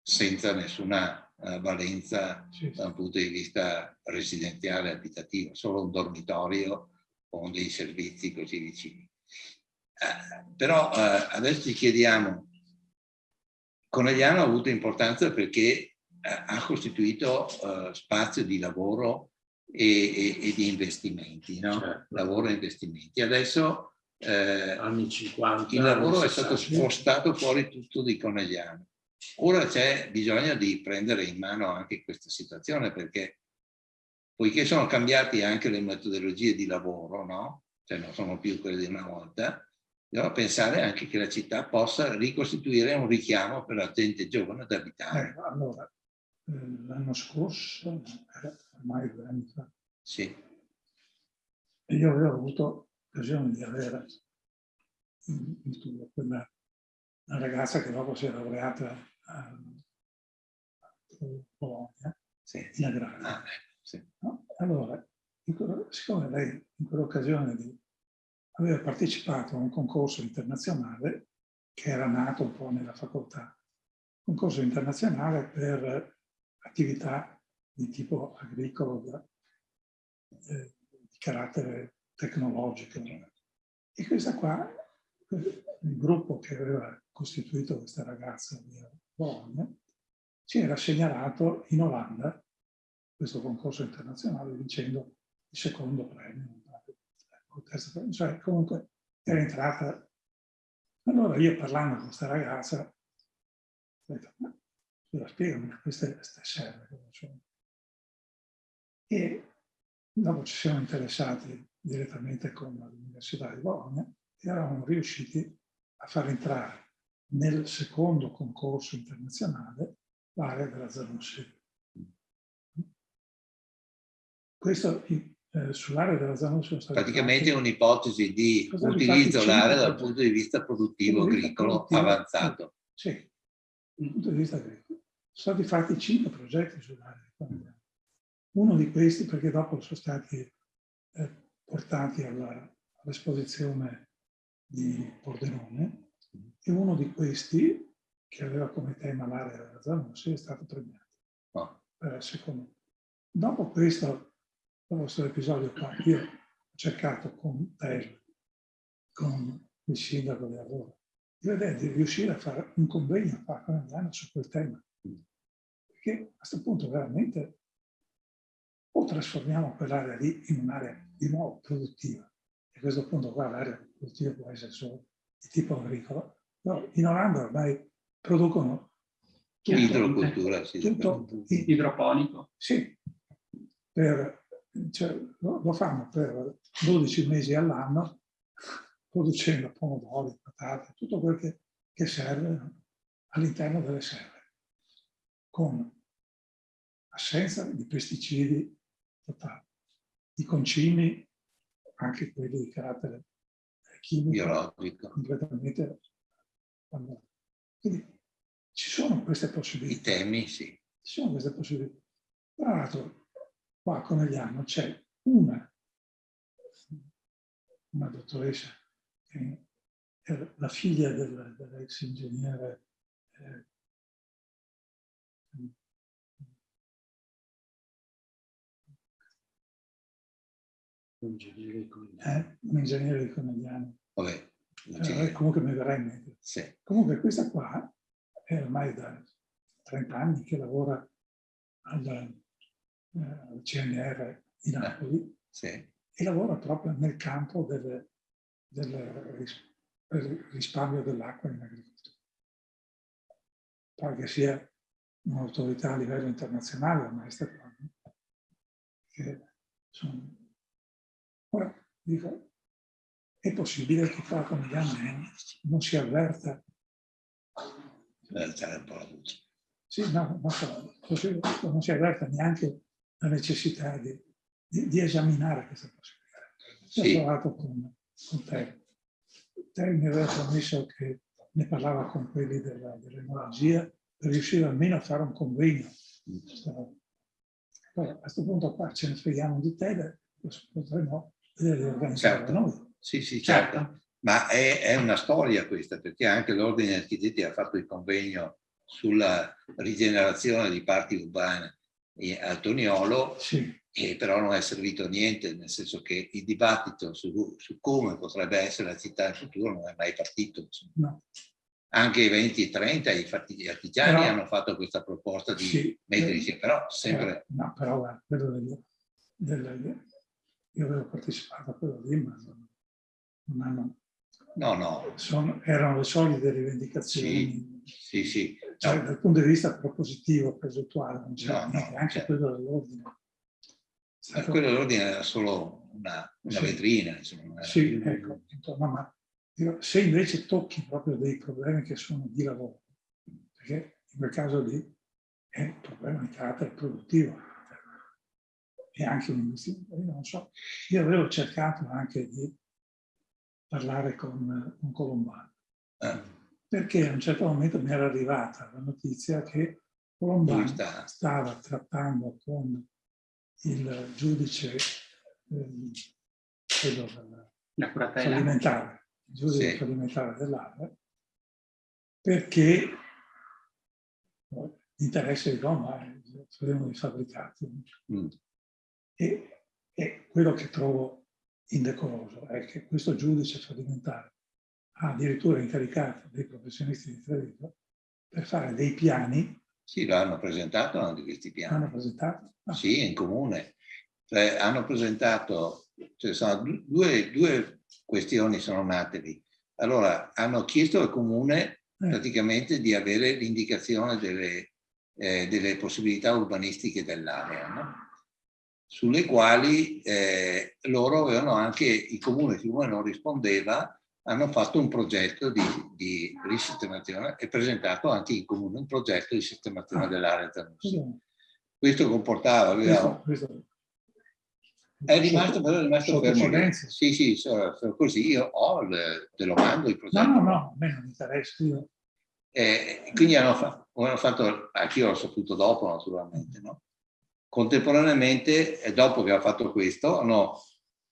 senza nessuna eh, valenza Sì, sì. da un punto di vista residenziale abitativo, solo un dormitorio con dei servizi così vicini. Eh, però eh, adesso ci chiediamo, Conegliano ha avuto importanza perché eh, ha costituito eh, spazio di lavoro e, e- e di investimenti, no? Certo. Lavoro e investimenti. Adesso eh, Anni 50. il lavoro anni è stato 60. spostato fuori tutto di Conegliano. Ora c'è bisogno di prendere in mano anche questa situazione perché poiché sono cambiate anche le metodologie di lavoro, no? Cioè non sono più quelle di una volta, bisogna pensare anche che la città possa ricostituire un richiamo per la gente giovane ad abitare. Eh, allora, eh, l'anno scorso, era ormai due anni fa, Sì, io avevo avuto l'occasione di avere in, in quella una ragazza che dopo si è laureata a Bologna sì. in agrario. Ah, ecco, sì. no? Allora, quello- siccome lei in quell'occasione aveva partecipato a un concorso internazionale che era nato un po' nella facoltà, concorso internazionale per attività di tipo agricolo, eh, di carattere tecnologico. E questa qua, il gruppo che aveva costituito questa ragazza di Bologna, ci era segnalato in Olanda questo concorso internazionale vincendo il secondo premio, o il terzo premio, cioè comunque era entrata. Allora io parlando con questa ragazza, ho detto, ma scusa, spiegami queste, queste serve. cosa sono?" E dopo ci siamo interessati direttamente con l'Università di Bologna e eravamo riusciti a far entrare nel secondo concorso internazionale l'area della Zanussi. Questo eh, sull'area della Zanussi Praticamente è un'ipotesi di utilizzo cinque dal punto di vista produttivo agricolo produttivo, avanzato. Sì, dal punto di vista agricolo. Sono stati fatti cinque progetti sull'area. Uno di questi, perché dopo sono stati eh, portati all'esposizione di Pordenone, e uno di questi, che aveva come tema l'area della Zanussi, è stato premiato No. per il secondo. Dopo questo, dopo questo episodio qua, io ho cercato con te, con il sindaco di allora, di vedere di riuscire a fare un convegno qua con Milano su quel tema. Perché a questo punto veramente o trasformiamo quell'area lì in un'area di nuovo produttiva. E a questo punto qua l'area produttiva può essere solo di tipo agricolo. Però in Olanda ormai producono tutto, Idrocultura, sì. tutto idroponico. sì, per- cioè, lo, lo fanno per 12 mesi all'anno, producendo pomodori, patate, tutto quel che, che serve no? all'interno delle serre, con assenza di pesticidi totali, di concimi, anche quelli di carattere chimico, biologico. completamente. Quindi ci sono queste I possibilità. temi, sì. Ci sono queste possibilità. Tra l'altro, qua a Conegliano c'è una, una dottoressa che la figlia del, dell'ex ingegnere eh, un ingegnere di Conegliano. Eh, un ingegnere di Conegliano. Vabbè, eh, comunque mi verrà in mente. Sì. Comunque questa qua è ormai da 30 anni che lavora al, eh, CNR di Eh. Napoli Sì. e lavora proprio nel campo del, del ris- del risparmio dell'acqua in agricoltura. Poi che sia un'autorità a livello internazionale, ormai sta qua. sono- Ora, dico, è possibile che qua con gli anni non si avverta alzare un po' la voce. sì, no, così non si avverta neanche la necessità di, di- di esaminare questa possibilità. Sì. ho parlato con, con te. Te mi aveva promesso che ne parlava con quelli della- dell'enologia per riuscire almeno a fare un convegno. Poi a questo punto qua ce ne freghiamo di te, potremmo vedere di organizzare Certo. noi. Sì, sì, certo. Ma è, è una storia questa, perché anche l'Ordine degli Architetti ha fatto il convegno sulla rigenerazione di parti urbane a Toniolo, Sì, e però non è servito a niente, nel senso che il dibattito su, su come potrebbe essere la città del futuro non è mai partito. no. Anche i 20 e 30, i fatti- gli artigiani Però- hanno fatto questa proposta di Sì. mettere insieme, però sempre... Eh, No, però guarda, quello del, del- io avevo partecipato a quello lì, ma non, non hanno, No, no, sono- erano le solite rivendicazioni. sì, sì. Cioè, No, dal punto di vista propositivo, progettuale, non c'era No, no, anche certo. quello dell'ordine. Stato- quello dell'ordine era solo una, una Sì. vetrina, insomma. Sì, ecco, insomma, ma dico, se invece tocchi proprio dei problemi che sono di lavoro, perché in quel caso lì è un problema di carattere produttivo e anche un investimento, io non so, io avevo cercato anche di parlare con, con Colombano, Eh, perché a un certo momento mi era arrivata la notizia che Colombano stava trattando con il giudice La curatela. fallimentare, il giudice Sì. fallimentare dell'area, perché l'interesse di Roma è faremo i fabbricati. Mm. E, e quello che trovo indecoroso è che questo giudice fallimentare ha addirittura incaricato dei professionisti di Treviso per fare dei piani, Sì, l'hanno presentato anche questi piani. hanno presentato, ah, Sì, in comune. Cioè, hanno presentato, cioè, sono du- due, due questioni sono nate lì. Allora, hanno chiesto al comune eh, praticamente di avere l'indicazione delle, eh, delle possibilità urbanistiche dell'area, no? Sulle quali eh, loro avevano anche, il comune, siccome non rispondeva, hanno fatto un progetto di, di risistemazione e presentato anche in comune un progetto di sistemazione dell'area Tanusi. questo- comportava, aveva, è rimasto però è rimasto fermo. Sì, sì, so- so- così io ho, il- te lo mando il progetto. No, no, no, a me non interessa. Io, Eh, quindi hanno, fa- hanno fatto, anch'io l'ho saputo dopo naturalmente, no? Contemporaneamente, e dopo che ha fatto questo, hanno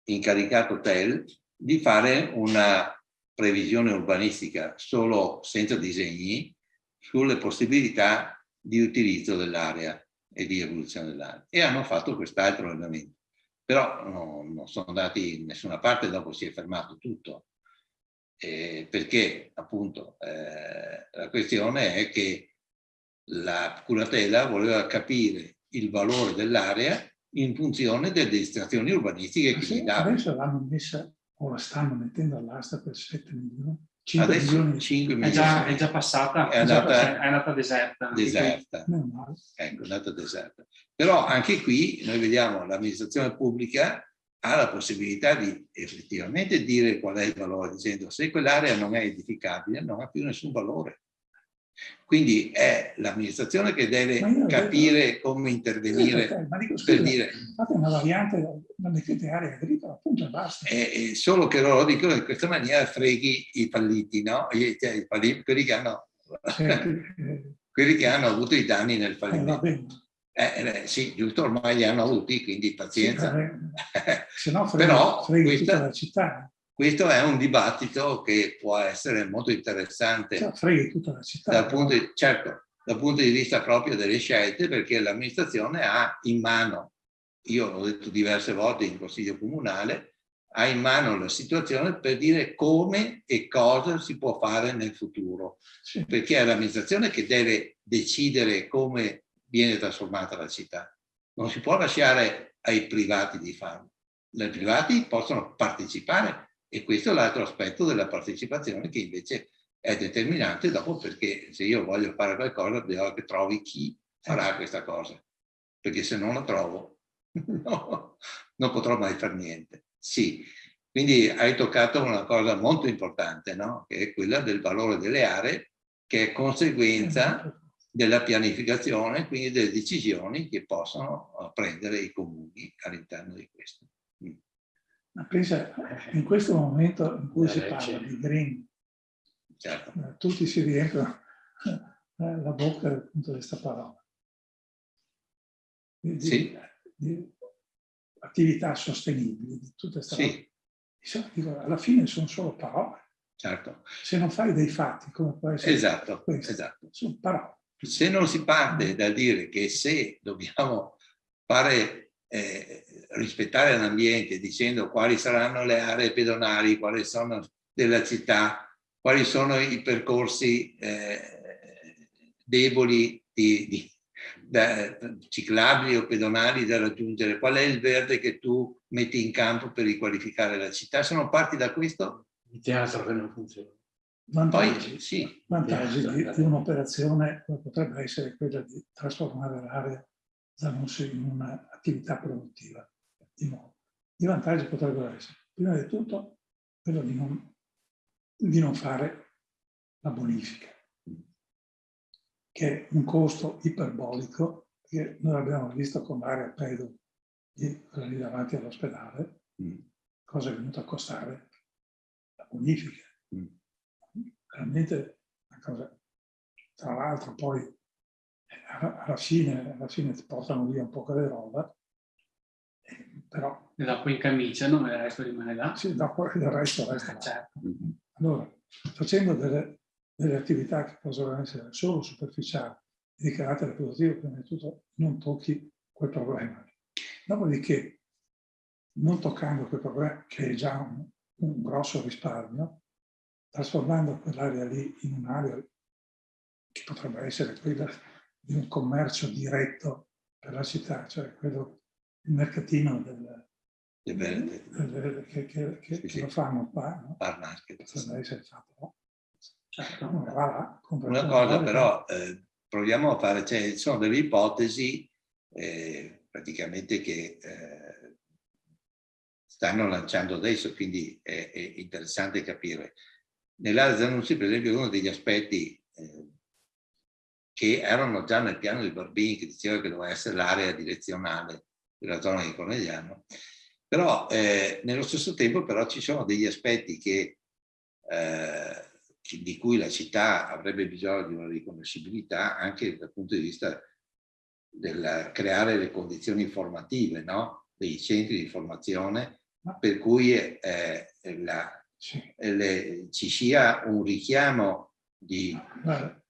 incaricato TEL di fare una previsione urbanistica solo senza disegni sulle possibilità di utilizzo dell'area e di evoluzione dell'area. E hanno fatto quest'altro elemento. Però no, non sono andati in nessuna parte, dopo si è fermato tutto. Eh, perché appunto eh, la questione è che la curatela voleva capire il valore dell'area in funzione delle destinazioni urbanistiche che sì, gli dava. adesso l'hanno messa, o la stanno mettendo all'asta per 7 milioni, 5 Adesso milioni. 5 È milioni già, è già passata, È andata- è andata deserta. deserta. Ecco, è andata deserta. Però anche qui noi vediamo l'amministrazione pubblica ha la possibilità di effettivamente dire qual è il valore, dicendo se quell'area non è edificabile non ha più nessun valore. Quindi è l'amministrazione che deve capire come intervenire ma dico, per scusa, dire, fate una variante, non mettete area agricola, appunto e basta. eh, eh, solo che loro dicono in questa maniera freghi i falliti, no? Cioè, i falli- quelli, che hanno, eh, quelli che hanno avuto i danni nel eh, fallimento. Eh, eh, sì, giusto, ormai li hanno avuti, quindi Sì, pazienza. vabbè. Se no freghi, Però freghi questa- città. Questo è un dibattito che può essere molto interessante cioè, tutta la città, dal, punto di, certo, dal punto di vista proprio delle scelte, perché l'amministrazione ha in mano, io l'ho detto diverse volte in consiglio comunale, ha in mano la situazione per dire come e cosa si può fare nel futuro, sì. perché è l'amministrazione che deve decidere come viene trasformata la città. Non si può lasciare ai privati di farlo. I privati possono partecipare e questo è l'altro aspetto della partecipazione che invece è determinante dopo perché se io voglio fare qualcosa devo che trovi chi farà eh. questa cosa. Perché se non lo trovo no, non potrò mai fare niente. Sì, quindi hai toccato una cosa molto importante, no? che è quella del valore delle aree, che è conseguenza eh, della pianificazione, quindi delle decisioni che possono prendere i comuni all'interno di questo. Ma pensa, in questo momento in cui si parla di green, certo. Eh, tutti si riempiono eh, la bocca appunto di questa parola. Di, sì. di, attività sostenibili, di tutte queste sì. Dico, alla fine sono solo parole. Certo. Se non fai dei fatti, come può essere esatto, questo, esatto. sono parole. Se non si parte da dire che se dobbiamo fare eh, rispettare l'ambiente dicendo quali saranno le aree pedonali, quali sono della città, quali sono i percorsi eh, deboli di, di, da, ciclabili o pedonali da raggiungere, qual è il verde che tu metti in campo per riqualificare la città. Se non parti da questo... Il teatro che non funziona. Vantaggi, Poi, sì. vantaggi di, di un'operazione potrebbe essere quella di trasformare l'area in un'attività produttiva di nuovo. I vantaggi potrebbero essere, prima di tutto, quello di non, di non fare la bonifica, che è un costo iperbolico, che noi abbiamo visto con l'area pedo di, lì davanti all'ospedale, mm. cosa è venuta a costare la bonifica. Mm. Veramente una cosa, tra l'altro poi alla fine, alla fine ti portano via un po' di roba, però... E dopo incamiciano e il resto rimane là? Sì, dopo il resto resta. Certo. Allora, facendo delle, delle, attività che possono essere solo superficiali di carattere produttivo, prima di tutto non tocchi quel problema. Dopodiché, non toccando quel problema, che è già un, un grosso risparmio, trasformando quell'area lì in un'area che potrebbe essere quella di un commercio diretto per la città, cioè quello, il mercatino del, del, del, che, che, che, sì, che lo fanno qua, no? Bar market. Essere fatto no? Certo. Là, una cosa però, eh, proviamo a fare, cioè, ci sono delle ipotesi eh, praticamente che eh, stanno lanciando adesso, quindi è, è interessante capire. Nell'area per esempio, uno degli aspetti eh, che erano già nel piano di Barbini che diceva che doveva essere l'area direzionale della zona di Conegliano, però eh, nello stesso tempo però ci sono degli aspetti che, eh, di cui la città avrebbe bisogno di una riconoscibilità anche dal punto di vista del creare le condizioni informative, no? dei centri di formazione, per cui eh, la, le, ci sia un richiamo di...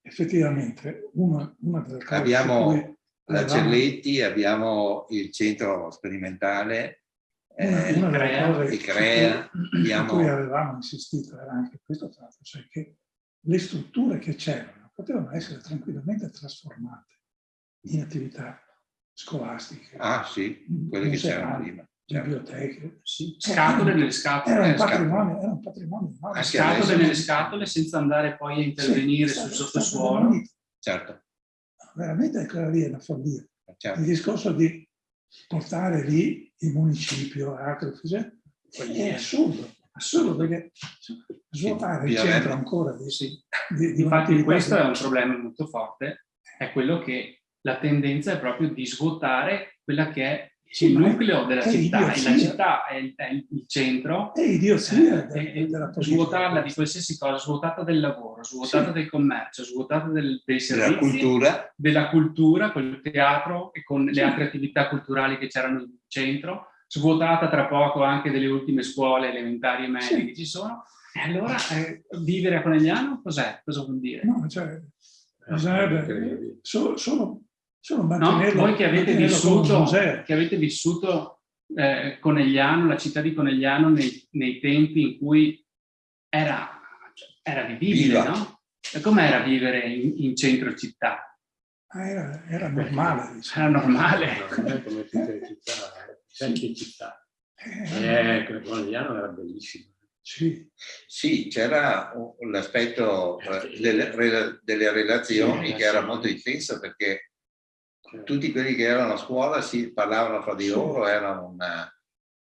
Effettivamente una, una delle cose abbiamo la Celletti, abbiamo il centro sperimentale una, eh, una delle cose che crea, cui, abbiamo... cui avevamo insistito era anche questo fatto, cioè che le strutture che c'erano potevano essere tranquillamente trasformate in attività scolastiche. Ah sì, quelle che c'erano prima. Biblioteche. Sì. Scatole nelle scatole. Era un patrimonio, era un patrimonio Scatole nelle scatole senza andare poi a intervenire sì, sul sottosuolo. Certo. Veramente quella lì è una follia. Certo. Il discorso di portare lì il municipio, altre cose, è assurdo. Assurdo perché svuotare il centro ancora di, sì. di, di Infatti questo è un problema molto forte, è quello che la tendenza è proprio di svuotare quella che è sì, il nucleo della città, e la città è il, è il centro. È idiozia eh, della Svuotarla di qualsiasi cosa, svuotata del lavoro, svuotata sì. del commercio, svuotata del, dei servizi. Della cultura. Della cultura, con il teatro e con le altre attività culturali che c'erano in centro, svuotata tra poco anche delle ultime scuole elementari e medie Sì. che ci sono. E allora eh, vivere a Conegliano cos'è? Cosa vuol dire? No, cioè, bisognerebbe solo, solo, solo No, mantenerlo, voi che avete vissuto, che avete vissuto eh, Conegliano, la città di Conegliano nei, nei tempi in cui era, cioè, era vivibile, Viva. no? E com'era vivere in, in centro città? Ah, Era, era normale. diciamo. Era normale. Come tutte le città, eh, vecchie città. Eh, Eh, Conegliano era bellissimo. sì, Sì, c'era l'aspetto eh, delle, rela- delle relazioni Sì, che era molto intenso perché tutti quelli che erano a scuola si parlavano fra di Sì. loro, era una,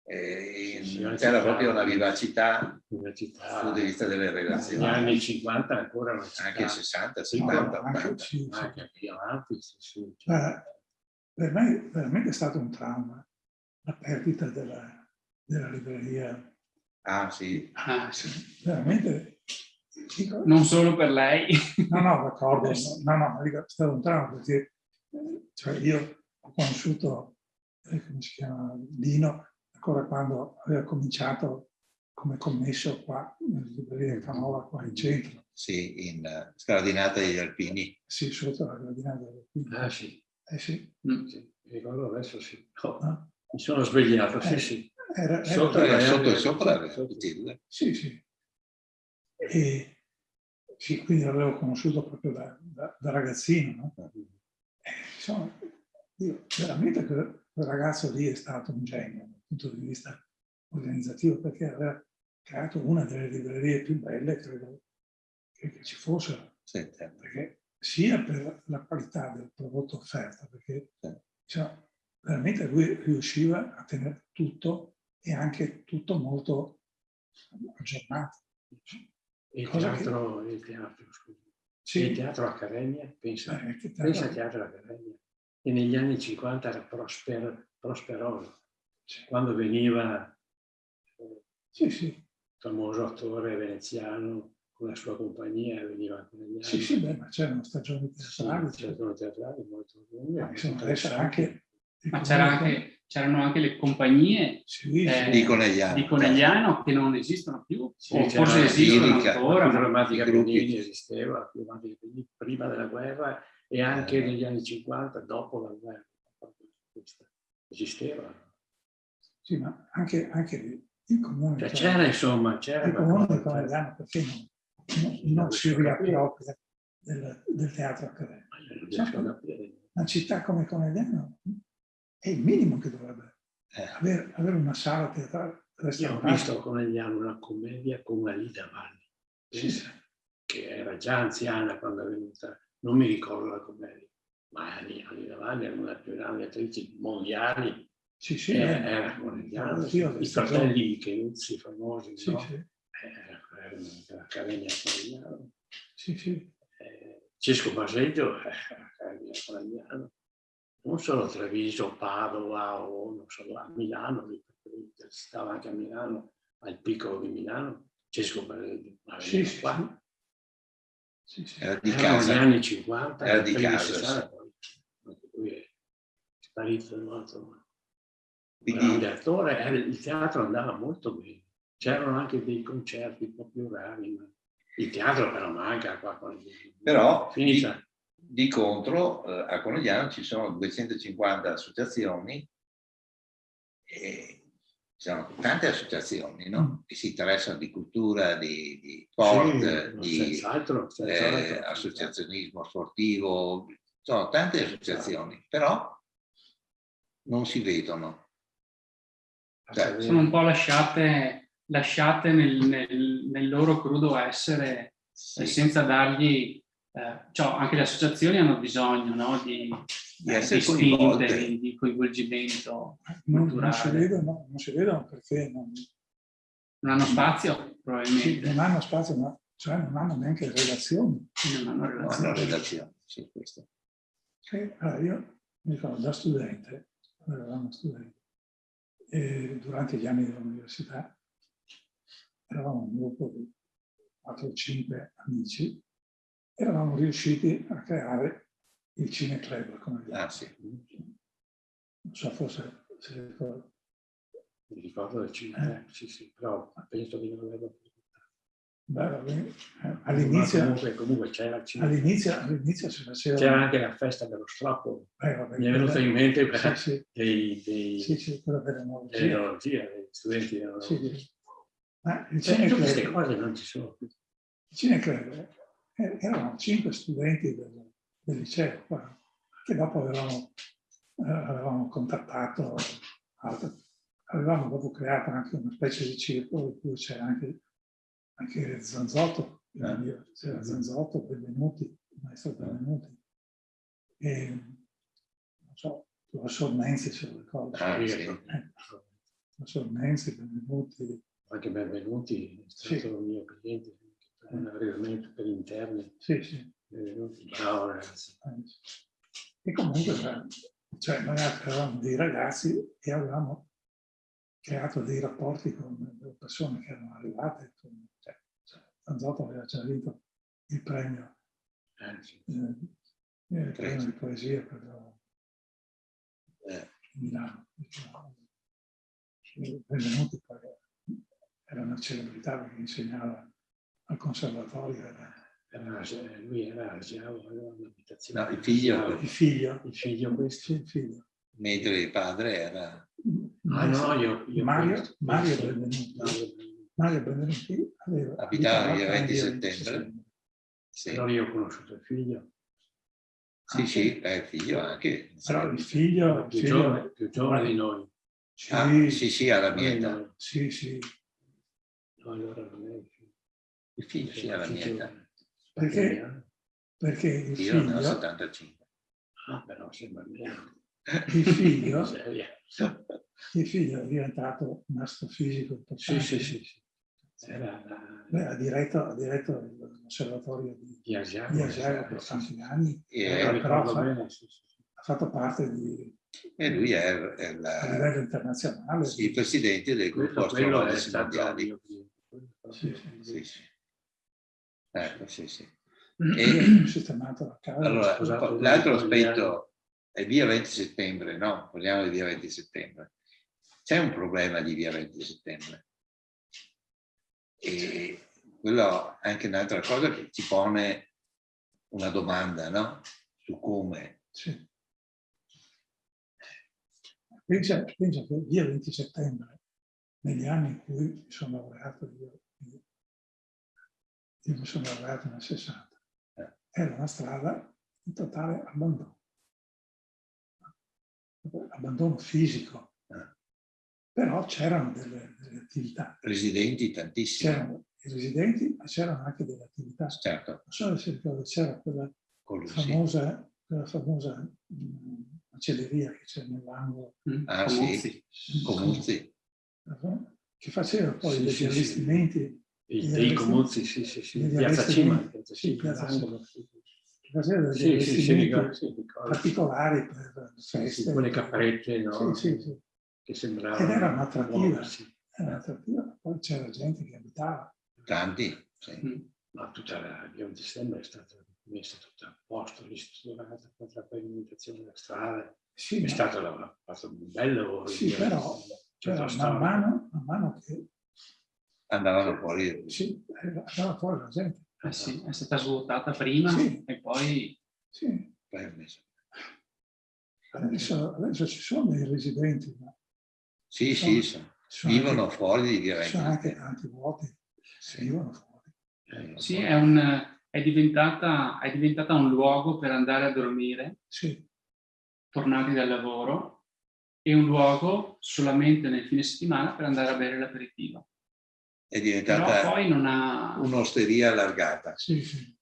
eh, Sì, sì, c'era città. proprio una vivacità dal punto di vista delle negli relazioni, anni 50 ancora una città, anche 60, Sì, 70, no, anche- 80. sì, anche più avanti, sì, sì. Ma per me veramente è stato un trauma la perdita della, della libreria. Ah sì, Ah, sì. Veramente, dico, Non solo per lei. no, no, d'accordo, no, no, dico, è stato un trauma perché cioè, io ho conosciuto, eh, come si chiama, Dino, ancora quando aveva cominciato come commesso qua, nella libreria Canova, qua in centro, sì, in eh, Scardinata degli Alpini. sì, sotto la gradinata del Quinto. Ah sì, Eh sì, Mm. sì, mi ricordo adesso sì. No? mi sono svegliato, sì Eh. sì. Era, era- Sotto Era sotto e sopra era sotto. Pitilde. Sì, sì. E sì, quindi l'avevo conosciuto proprio da, da- da ragazzino. No? E, insomma, io veramente quel, quel ragazzo lì è stato un genio dal punto di vista organizzativo perché aveva creato una delle librerie più belle, credo, che, che ci fossero. Sì, certo. Perché sia per la qualità del prodotto offerto, perché Sì. diciamo, veramente lui riusciva a tenere tutto e anche tutto molto aggiornato. Il Cosa che- teatro, il teatro, scusi. Il Sì, teatro Accademia, pensa, eh, te- pensa al teatro Accademia. E negli anni 50 era prosper, prosperoso. Quando veniva eh, sì, sì, il famoso attore veneziano con la sua compagnia, veniva con gli anni. sì, sì, beh, ma c'erano stagioni teatrali. Sì, c'erano teatrali molto lunghe, Ma molto insomma, adesso interessanti. anche Ma c'era comune- anche- c'erano anche le compagnie Sì, eh. Di Conegliano. di Conegliano che non esistono più, Sì, o forse esistono Lirica, ancora. La ma- drammatica i gruppi. Bellini esisteva, la drammatica Bellini prima della guerra e anche Eh. negli anni 50, dopo la guerra. Esisteva. Sì, ma anche, anche il comune, Cioè, c'era insomma, c'era il comune di. Conegliano perché non, non, non si riappropria del, del teatro accademico. Capire. Una città come Conegliano è il minimo che dovrebbe Eh, avere, avere una sala teatrale Io ho restaurata. visto con negli anni una commedia con Alida Valli, Sì, sì. che era già anziana quando è venuta, non mi ricordo la commedia, ma Alida Valli era una delle più grandi attrici mondiali, Sì, sì, eh, eh. era Sì, ho i fratelli Micheluzzi famosi, Sì, no? sì, Eh, erano dell'Accademia Conegliano. sì, sì. Eh, Cesco Baseggio eh, Accademia Conegliano. Non solo Treviso, Padova o non so, a Milano, perché stava anche a Milano, al piccolo di Milano, Cesco ma Sì, sì, qua. sì. Sì, era di Erano casa. anni 50, Era di casa, 60, poi lui è sparito no? insomma. Quindi- grande attore, era- il teatro andava molto bene. C'erano anche dei concerti un po' più rari, ma il teatro però manca qua. con- Però di, Finita. Di contro eh, a Conegliano ci sono 250 associazioni e ci sono tante associazioni no? Mm. che si interessano di cultura, di, di sport, Sì, di senz'altro, eh, senz'altro. associazionismo sportivo, sono tante associazioni, però non si vedono. Cioè, sono un po' lasciate, lasciate nel, nel- nel loro crudo essere eh, Sì, senza dargli... eh, cioè, anche le associazioni hanno bisogno no, di, di essere di spinte, coinvolte. di, di coinvolgimento. Non, non si vedono, non si vedono perché non, Non hanno spazio, sì, probabilmente. non hanno spazio, ma cioè non hanno neanche relazioni. Non hanno No, relazione. no, redazione, sì, questo. E, allora, io mi ricordo da studente, quando eravamo studenti, e durante gli anni dell'università, eravamo un gruppo di 4 o 5 amici, eravamo riusciti a creare il Cineclub, come Ah, sì. non so, forse se ricordo. Mi ricordo del cinema, sì, sì, però penso di non averlo Beh, all'inizio, comunque, comunque c'era all'inizio, all'inizio si faceva... C'era anche la festa dello strappo. Eh, vabbè, Mi è venuto in mente sì, sì. dei, dei, sì, sì, quella dell'enologia. Degli studenti. Sì, sì. Ma il cioè, tutte queste cose non ci sono più. Il Cineclub eh, erano cinque studenti del, del liceo, che dopo avevamo, eh, avevamo contattato, avevamo dopo creato anche una specie di circolo in cui c'era anche anche Zanzotto, eh. c'era Zanzotto, benvenuti, il maestro benvenuti. E, non so, il professor Nenzi se lo ricordo. Ah, sì. eh, professor Nenzi, benvenuti. Anche benvenuti, è stato sì. il mio cliente, arredamento per interni. Sì, sì. Bravo ragazzi. E comunque, cioè, noi eravamo dei ragazzi e avevamo creato dei rapporti con le persone che erano arrivate. Cioè, cioè, Zanzotto aveva già vinto il premio, eh, sì. eh, il premio di poesia per eh. Milano. Benvenuti poi era una celebrità perché insegnava al conservatorio. Era, era, lui era Argiavo, aveva un'abitazione. No, il figlio. Il figlio. Il figlio questo. il figlio. Mentre il padre era Ah no, io, io Mario, Mario Benvenuti. Mario Benvenuti aveva abitava via 20 settembre. Sì. Però io ho conosciuto il figlio. Sì, sì, è il figlio anche. Però il figlio... Più, figlio, giovane, più giovane di noi. Sì, ah, sì, sì, alla mia età. Sì, sì. No, allora non è il figlio. Sì, alla mia età. Perché? Perché il io figlio... Io ne ho 75. Ah, però sembra meno. Il figlio il figlio è diventato un astrofisico importante. Sì, sì, sì. Era, Beh, ha, diretto, ha diretto l'osservatorio di, di Asiago per tanti anni, eh, però ha, bene, sì, sì. ha, fatto parte di... E lui è, è la, a livello internazionale. Sì, il presidente del gruppo astronomici mondiali. Sì, sì. sì, sì. Ecco, sì, sì. E, sistemato la casa. Allora, l'altro aspetto è via 20 settembre, no? Parliamo di via 20 settembre c'è un problema di via 20 settembre. E quello è anche un'altra cosa che ci pone una domanda, no? Su come. Sì. Pensa, pensa, che via 20 settembre, negli anni in cui sono laureato, io, io mi sono laureato nel 60, eh. era una strada in totale abbandono. Abbandono fisico però c'erano delle, delle, attività. Residenti tantissimi. C'erano i residenti, ma c'erano anche delle attività. Certo. Non so se ricordo, c'era quella famosa, quella famosa mh, macelleria che c'è nell'angolo. Mm. Ah Comuzzi. sì, Comuzzi. Che faceva poi sì, degli sì, allestimenti. Sì. Dei Comuzzi, sì, sì, sì. Piazza Cima. Sì, Piazza Cima. Sì, sì, sì, particolari per feste. Sì, con le caprette, no? Sì, sì, sì che sembrava... Ed era un'attrattiva, era un'attrattiva, poi c'era gente che abitava. Tanti, sì. Mm. Ma tutta la via 20 settembre è stata messa tutta a posto, ristrutturata contro la pavimentazione della strada. Sì, è ma... stato la, fatto un bel lavoro. Sì, però cioè, man, mano, man mano che... Andavano fuori. Sì, andava fuori la gente. Eh sì, è stata svuotata prima sì. e poi... Sì. Adesso, adesso ci sono dei residenti, ma sì, sono, sì, sono vivono anche, fuori di Viareggio. Sono anche tanti vuoti, sì. vivono fuori. Eh, sì, è, un, è, diventata, è diventata un luogo per andare a dormire, sì. tornati dal lavoro, e un luogo solamente nel fine settimana per andare a bere l'aperitivo. È diventata ha... un'osteria allargata. Sì, sì.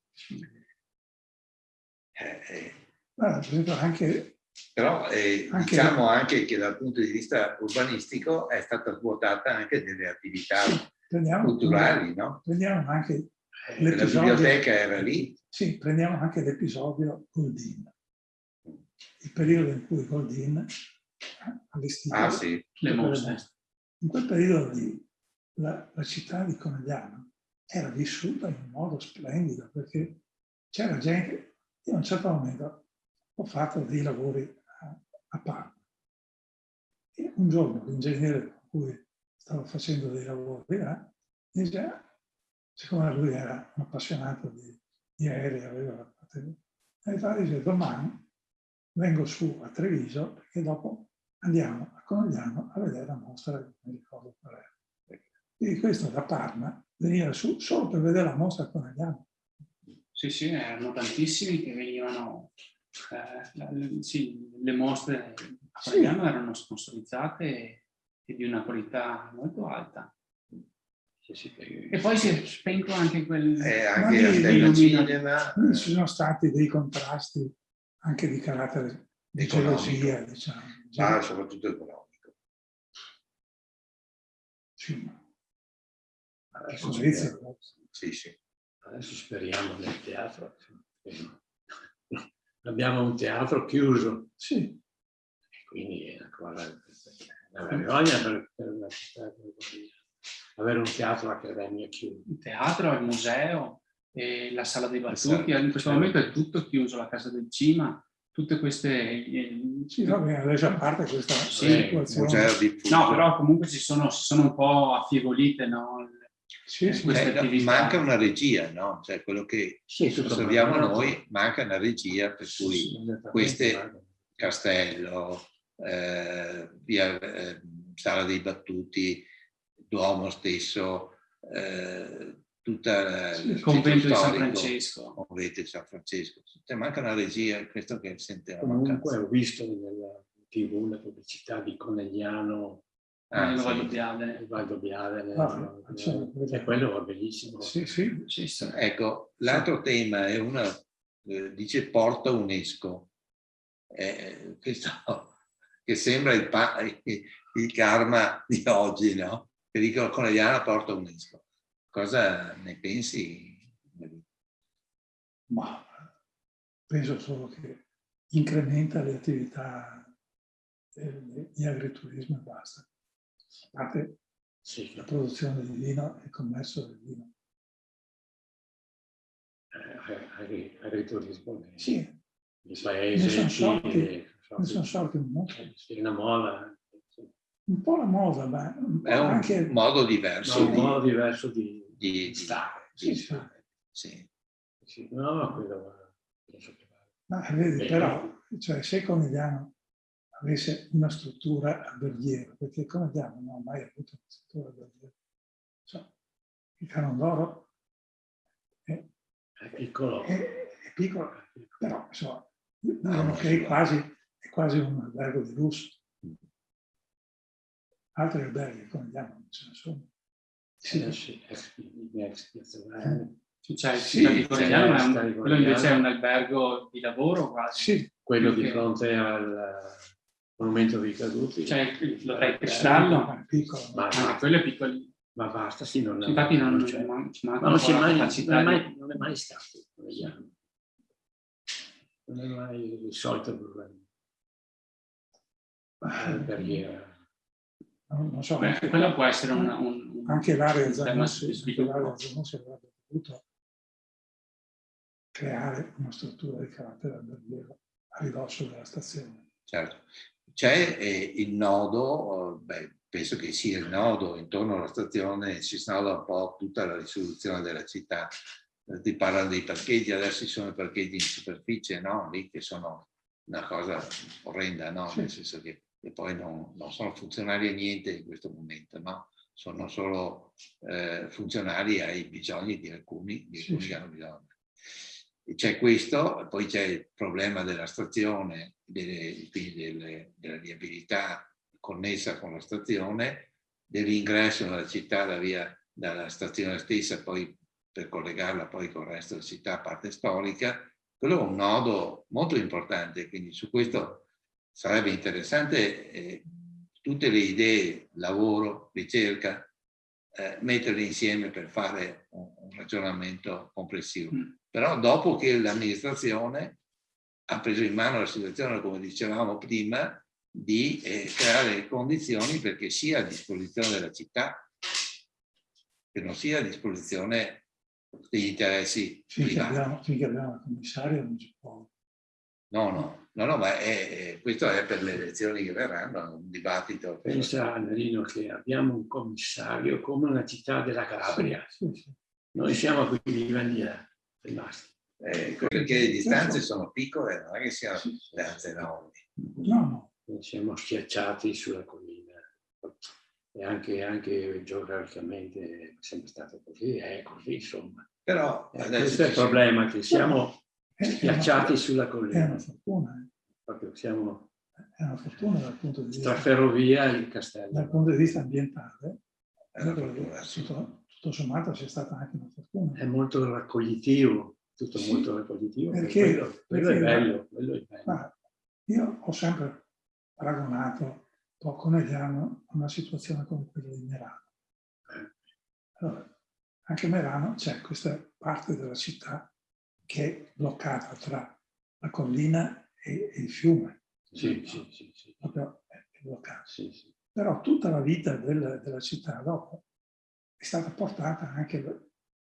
Eh, eh. Per esempio anche però eh, anche diciamo da... anche che dal punto di vista urbanistico è stata svuotata anche delle attività prendiamo, culturali, no? Prendiamo anche eh, La biblioteca era lì. Sì, prendiamo anche l'episodio Goldin. Il periodo in cui Goldin ha allestito ah, sì. le mostre. In quel periodo lì la, la città di Conegliano era vissuta in un modo splendido perché c'era gente, io a un certo momento ho fatto dei lavori a, a Parma. E un giorno l'ingegnere cui stavo facendo dei lavori là, dice, siccome lui era un appassionato di, di aerei, aveva e dice domani vengo su a Treviso perché dopo andiamo a Conegliano a vedere la mostra, non mi ricordo qual è. Quindi questo da Parma venire su solo per vedere la mostra a Conegliano. Sì, sì, erano tantissimi che venivano, eh, sì, le mostre a Conegliano sì. erano sponsorizzate e di una qualità molto alta. E poi si è spento anche quel... Eh, anche a cinema. Ci sono stati dei contrasti anche di carattere di gelosia, diciamo. Ma soprattutto economico. Sì, ma adesso speriamo, sì, sì. adesso speriamo nel teatro. Abbiamo un teatro chiuso. Sì. quindi è una cosa, una vergogna per, per una città come avere un teatro accademia chiuso. Il teatro, il museo, la sala dei battuti, in questo momento è tutto chiuso, la casa del cima, tutte queste... Sì, va bene, adesso a parte questa sì, museo diffuso. No, però comunque si sono, si sono un po' affievolite, no? Sì, sì. Eh, manca una regia, no? Cioè quello che sì, osserviamo noi, manca una regia per cui queste Castello, eh, via eh, Sala dei Battuti, Duomo stesso, eh, tutta il convento di San Francesco. Convento di San Francesco. Cioè, manca una regia, questo che sentiamo. Comunque ho visto nella tv la pubblicità di Conegliano Ah, il Valdo Biadene. Il Valdo. Ah, e quello va benissimo. Sì, sì. sì, sì. Ecco, l'altro tema è una, eh, dice porta UNESCO. Eh, questo che sembra il, il, karma di oggi, no? che dicono Conegliano porta UNESCO. Cosa ne pensi? Ma penso solo che incrementa le attività di agriturismo e basta. Parte sì. la produzione di vino e il commercio del vino. Eh, agriturismo. Sì. I paesi. Ne sono sorti, ne sono sorti un mondo. Sì, una moda un po' la moda, ma un è un anche... modo diverso. No, un modo diverso di, di, di stare. Di sì, stare. Sì. sì. No, no, quello che Ma vedi, però, cioè, se Conegliano avesse una struttura alberghiera, perché Conegliano non ha mai avuto una struttura alberghiera, cioè, il Canon d'Oro è, è, piccolo. È, è, piccolo, però insomma, dicono che è quasi, è quasi un albergo di lusso. Altri alberghi come andiamo non ce ne sono. Sì, eh, sì, ex cioè, sì, sì, un, quello invece è un albergo di lavoro quasi. Sì, quello di fronte al monumento dei caduti. Cioè, l'hotel Cristallo, piccolo. Ma, ma quello è piccolo. Ma basta, sì, non, infatti non, non, c'è. non, ma non, si mai, non, è mai, non è mai stato, non è mai il solito problema. La barriera non so, Beh, anche, quello può essere un, un, anche l'area Zanussi avrebbe potuto creare una struttura di carattere alberghiero a ridosso della stazione. Certo. C'è eh, il nodo, beh, penso che sia il nodo intorno alla stazione, si snoda un po' tutta la risoluzione della città. Eh, ti parlano dei parcheggi, adesso ci sono i parcheggi in superficie, no? Lì che sono una cosa orrenda, no? Nel senso che e poi non, non, sono funzionali a niente in questo momento, no? sono solo eh, funzionali ai bisogni di alcuni, di alcuni che hanno bisogno. C'è questo, poi c'è il problema della stazione, delle, delle, della viabilità connessa con la stazione, dell'ingresso nella città da via, dalla stazione stessa, poi per collegarla poi con il resto della città, parte storica, quello è un nodo molto importante, quindi su questo sarebbe interessante eh, tutte le idee, lavoro, ricerca, eh, metterle insieme per fare un, un ragionamento complessivo. Mm. Però dopo che l'amministrazione ha preso in mano la situazione, come dicevamo prima, di eh, creare le condizioni perché sia a disposizione della città, che non sia a disposizione degli interessi finché privati. Abbiamo, finché abbiamo il commissario non si può No, no, no, no ma è, è, questo è per le elezioni che verranno, un dibattito. Pensa, Nerino, che abbiamo un commissario come una città della Calabria. Sì, sì. Noi siamo a quei livelli eh, rimasti. Eh, perché le distanze sono piccole, non è che siano distanze enormi. No, no. Siamo schiacciati sulla collina. E anche, anche geograficamente è sempre stato così, è così, insomma. Però Eh, questo è il problema, che siamo È- è schiacciati una- sulla È collina. una fortuna, eh. Proprio siamo è una fortuna dal punto di tra vista, ferrovia e il dal castello. punto di vista ambientale. è una Credo che fortuna, sì. tutto, tutto sommato sia stata anche una fortuna. È molto raccoglitivo, tutto Sì, molto raccoglitivo. perché- quello, quello è perché- bello, quello è bello. Ma io ho sempre paragonato un po' con Mediano a una situazione come quella di Merano. Allora, anche a Merano c'è questa parte della città che è bloccata tra la collina e, e il fiume. Sì, sì, sì, sì, Proprio è bloccata. sì, sì. Però tutta la vita del- della città dopo è stata portata anche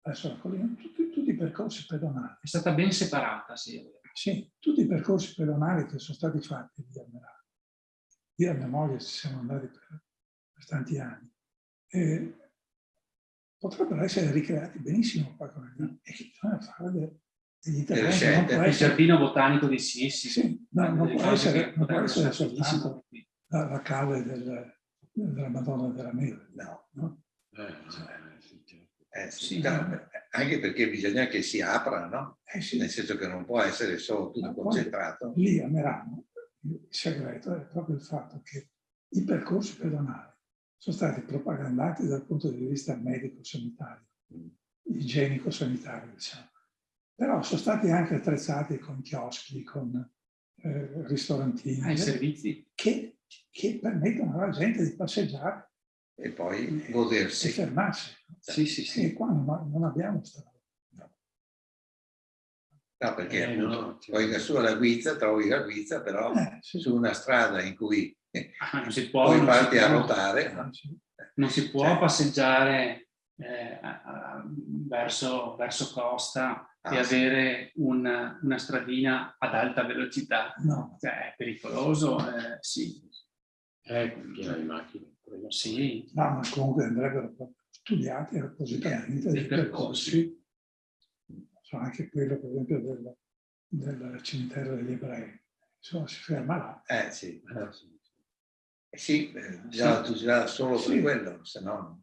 verso la collina, tutti, tutti i percorsi pedonali. È stata ben separata, sì. Sì, tutti i percorsi pedonali che sono stati fatti lì a Merano. Io e mia moglie ci siamo andati per, per tanti anni. E potrebbero essere ricreati benissimo qua con il e bisogna fare de- degli interventi. Non scelte. può Il essere, giardino botanico di Sissi. sì, no, non delle può essere, non può essere essere soltanto la, la calle del- della Madonna della Neve. No, no? Eh, eh, certo. Eh, sì, Sì. no, anche perché bisogna che si apra, no? Eh sì, Nel senso che non può essere solo tutto Ma concentrato. lì a Merano il segreto è proprio il fatto che i percorsi pedonali sono stati propagandati dal punto di vista medico-sanitario, igienico-sanitario, diciamo. Però sono stati anche attrezzati con chioschi, con eh, ristorantini, Ah, servizi. che, che permettono alla gente di passeggiare E poi e godersi. fermarsi. Sì, sì, E sì. qua non, non abbiamo questa. No, perché Eh, appunto, no, poi su la guizza, trovi la guizza, però Eh, sì, su una strada in cui Ah, non si può, non si farti a può- ruotare, no? sì. non si può Cioè- passeggiare eh, a- a- verso, verso costa e Ah, sì. avere un- una stradina ad alta velocità. No, Cioè, è pericoloso, eh, sì. Eh, piena di macchine. Sì, no, ma comunque andrebbero proprio studiati appositamente Dei percorsi so anche quello per esempio del, del cimitero degli ebrei. Insomma, si ferma là. Eh sì, Eh, sì. Eh, sì, eh, bisogna tutelare solo Sì. per quello, se no...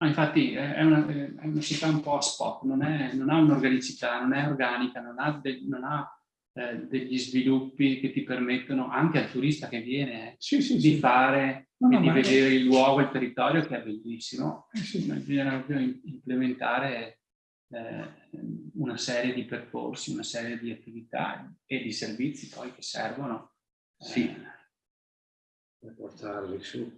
Ma infatti è è una, è una città un po' a spot, non, è- non ha un'organicità, non è organica, non ha, de- non ha, eh, degli sviluppi che ti permettono anche al turista che viene eh, Sì, sì, di sì. fare No, e no, di vedere il luogo, il territorio che è bellissimo. Eh, sì. Bisogna implementare eh, una serie di percorsi, una serie di attività e di servizi poi che servono. Sì. eh, Per portarli su.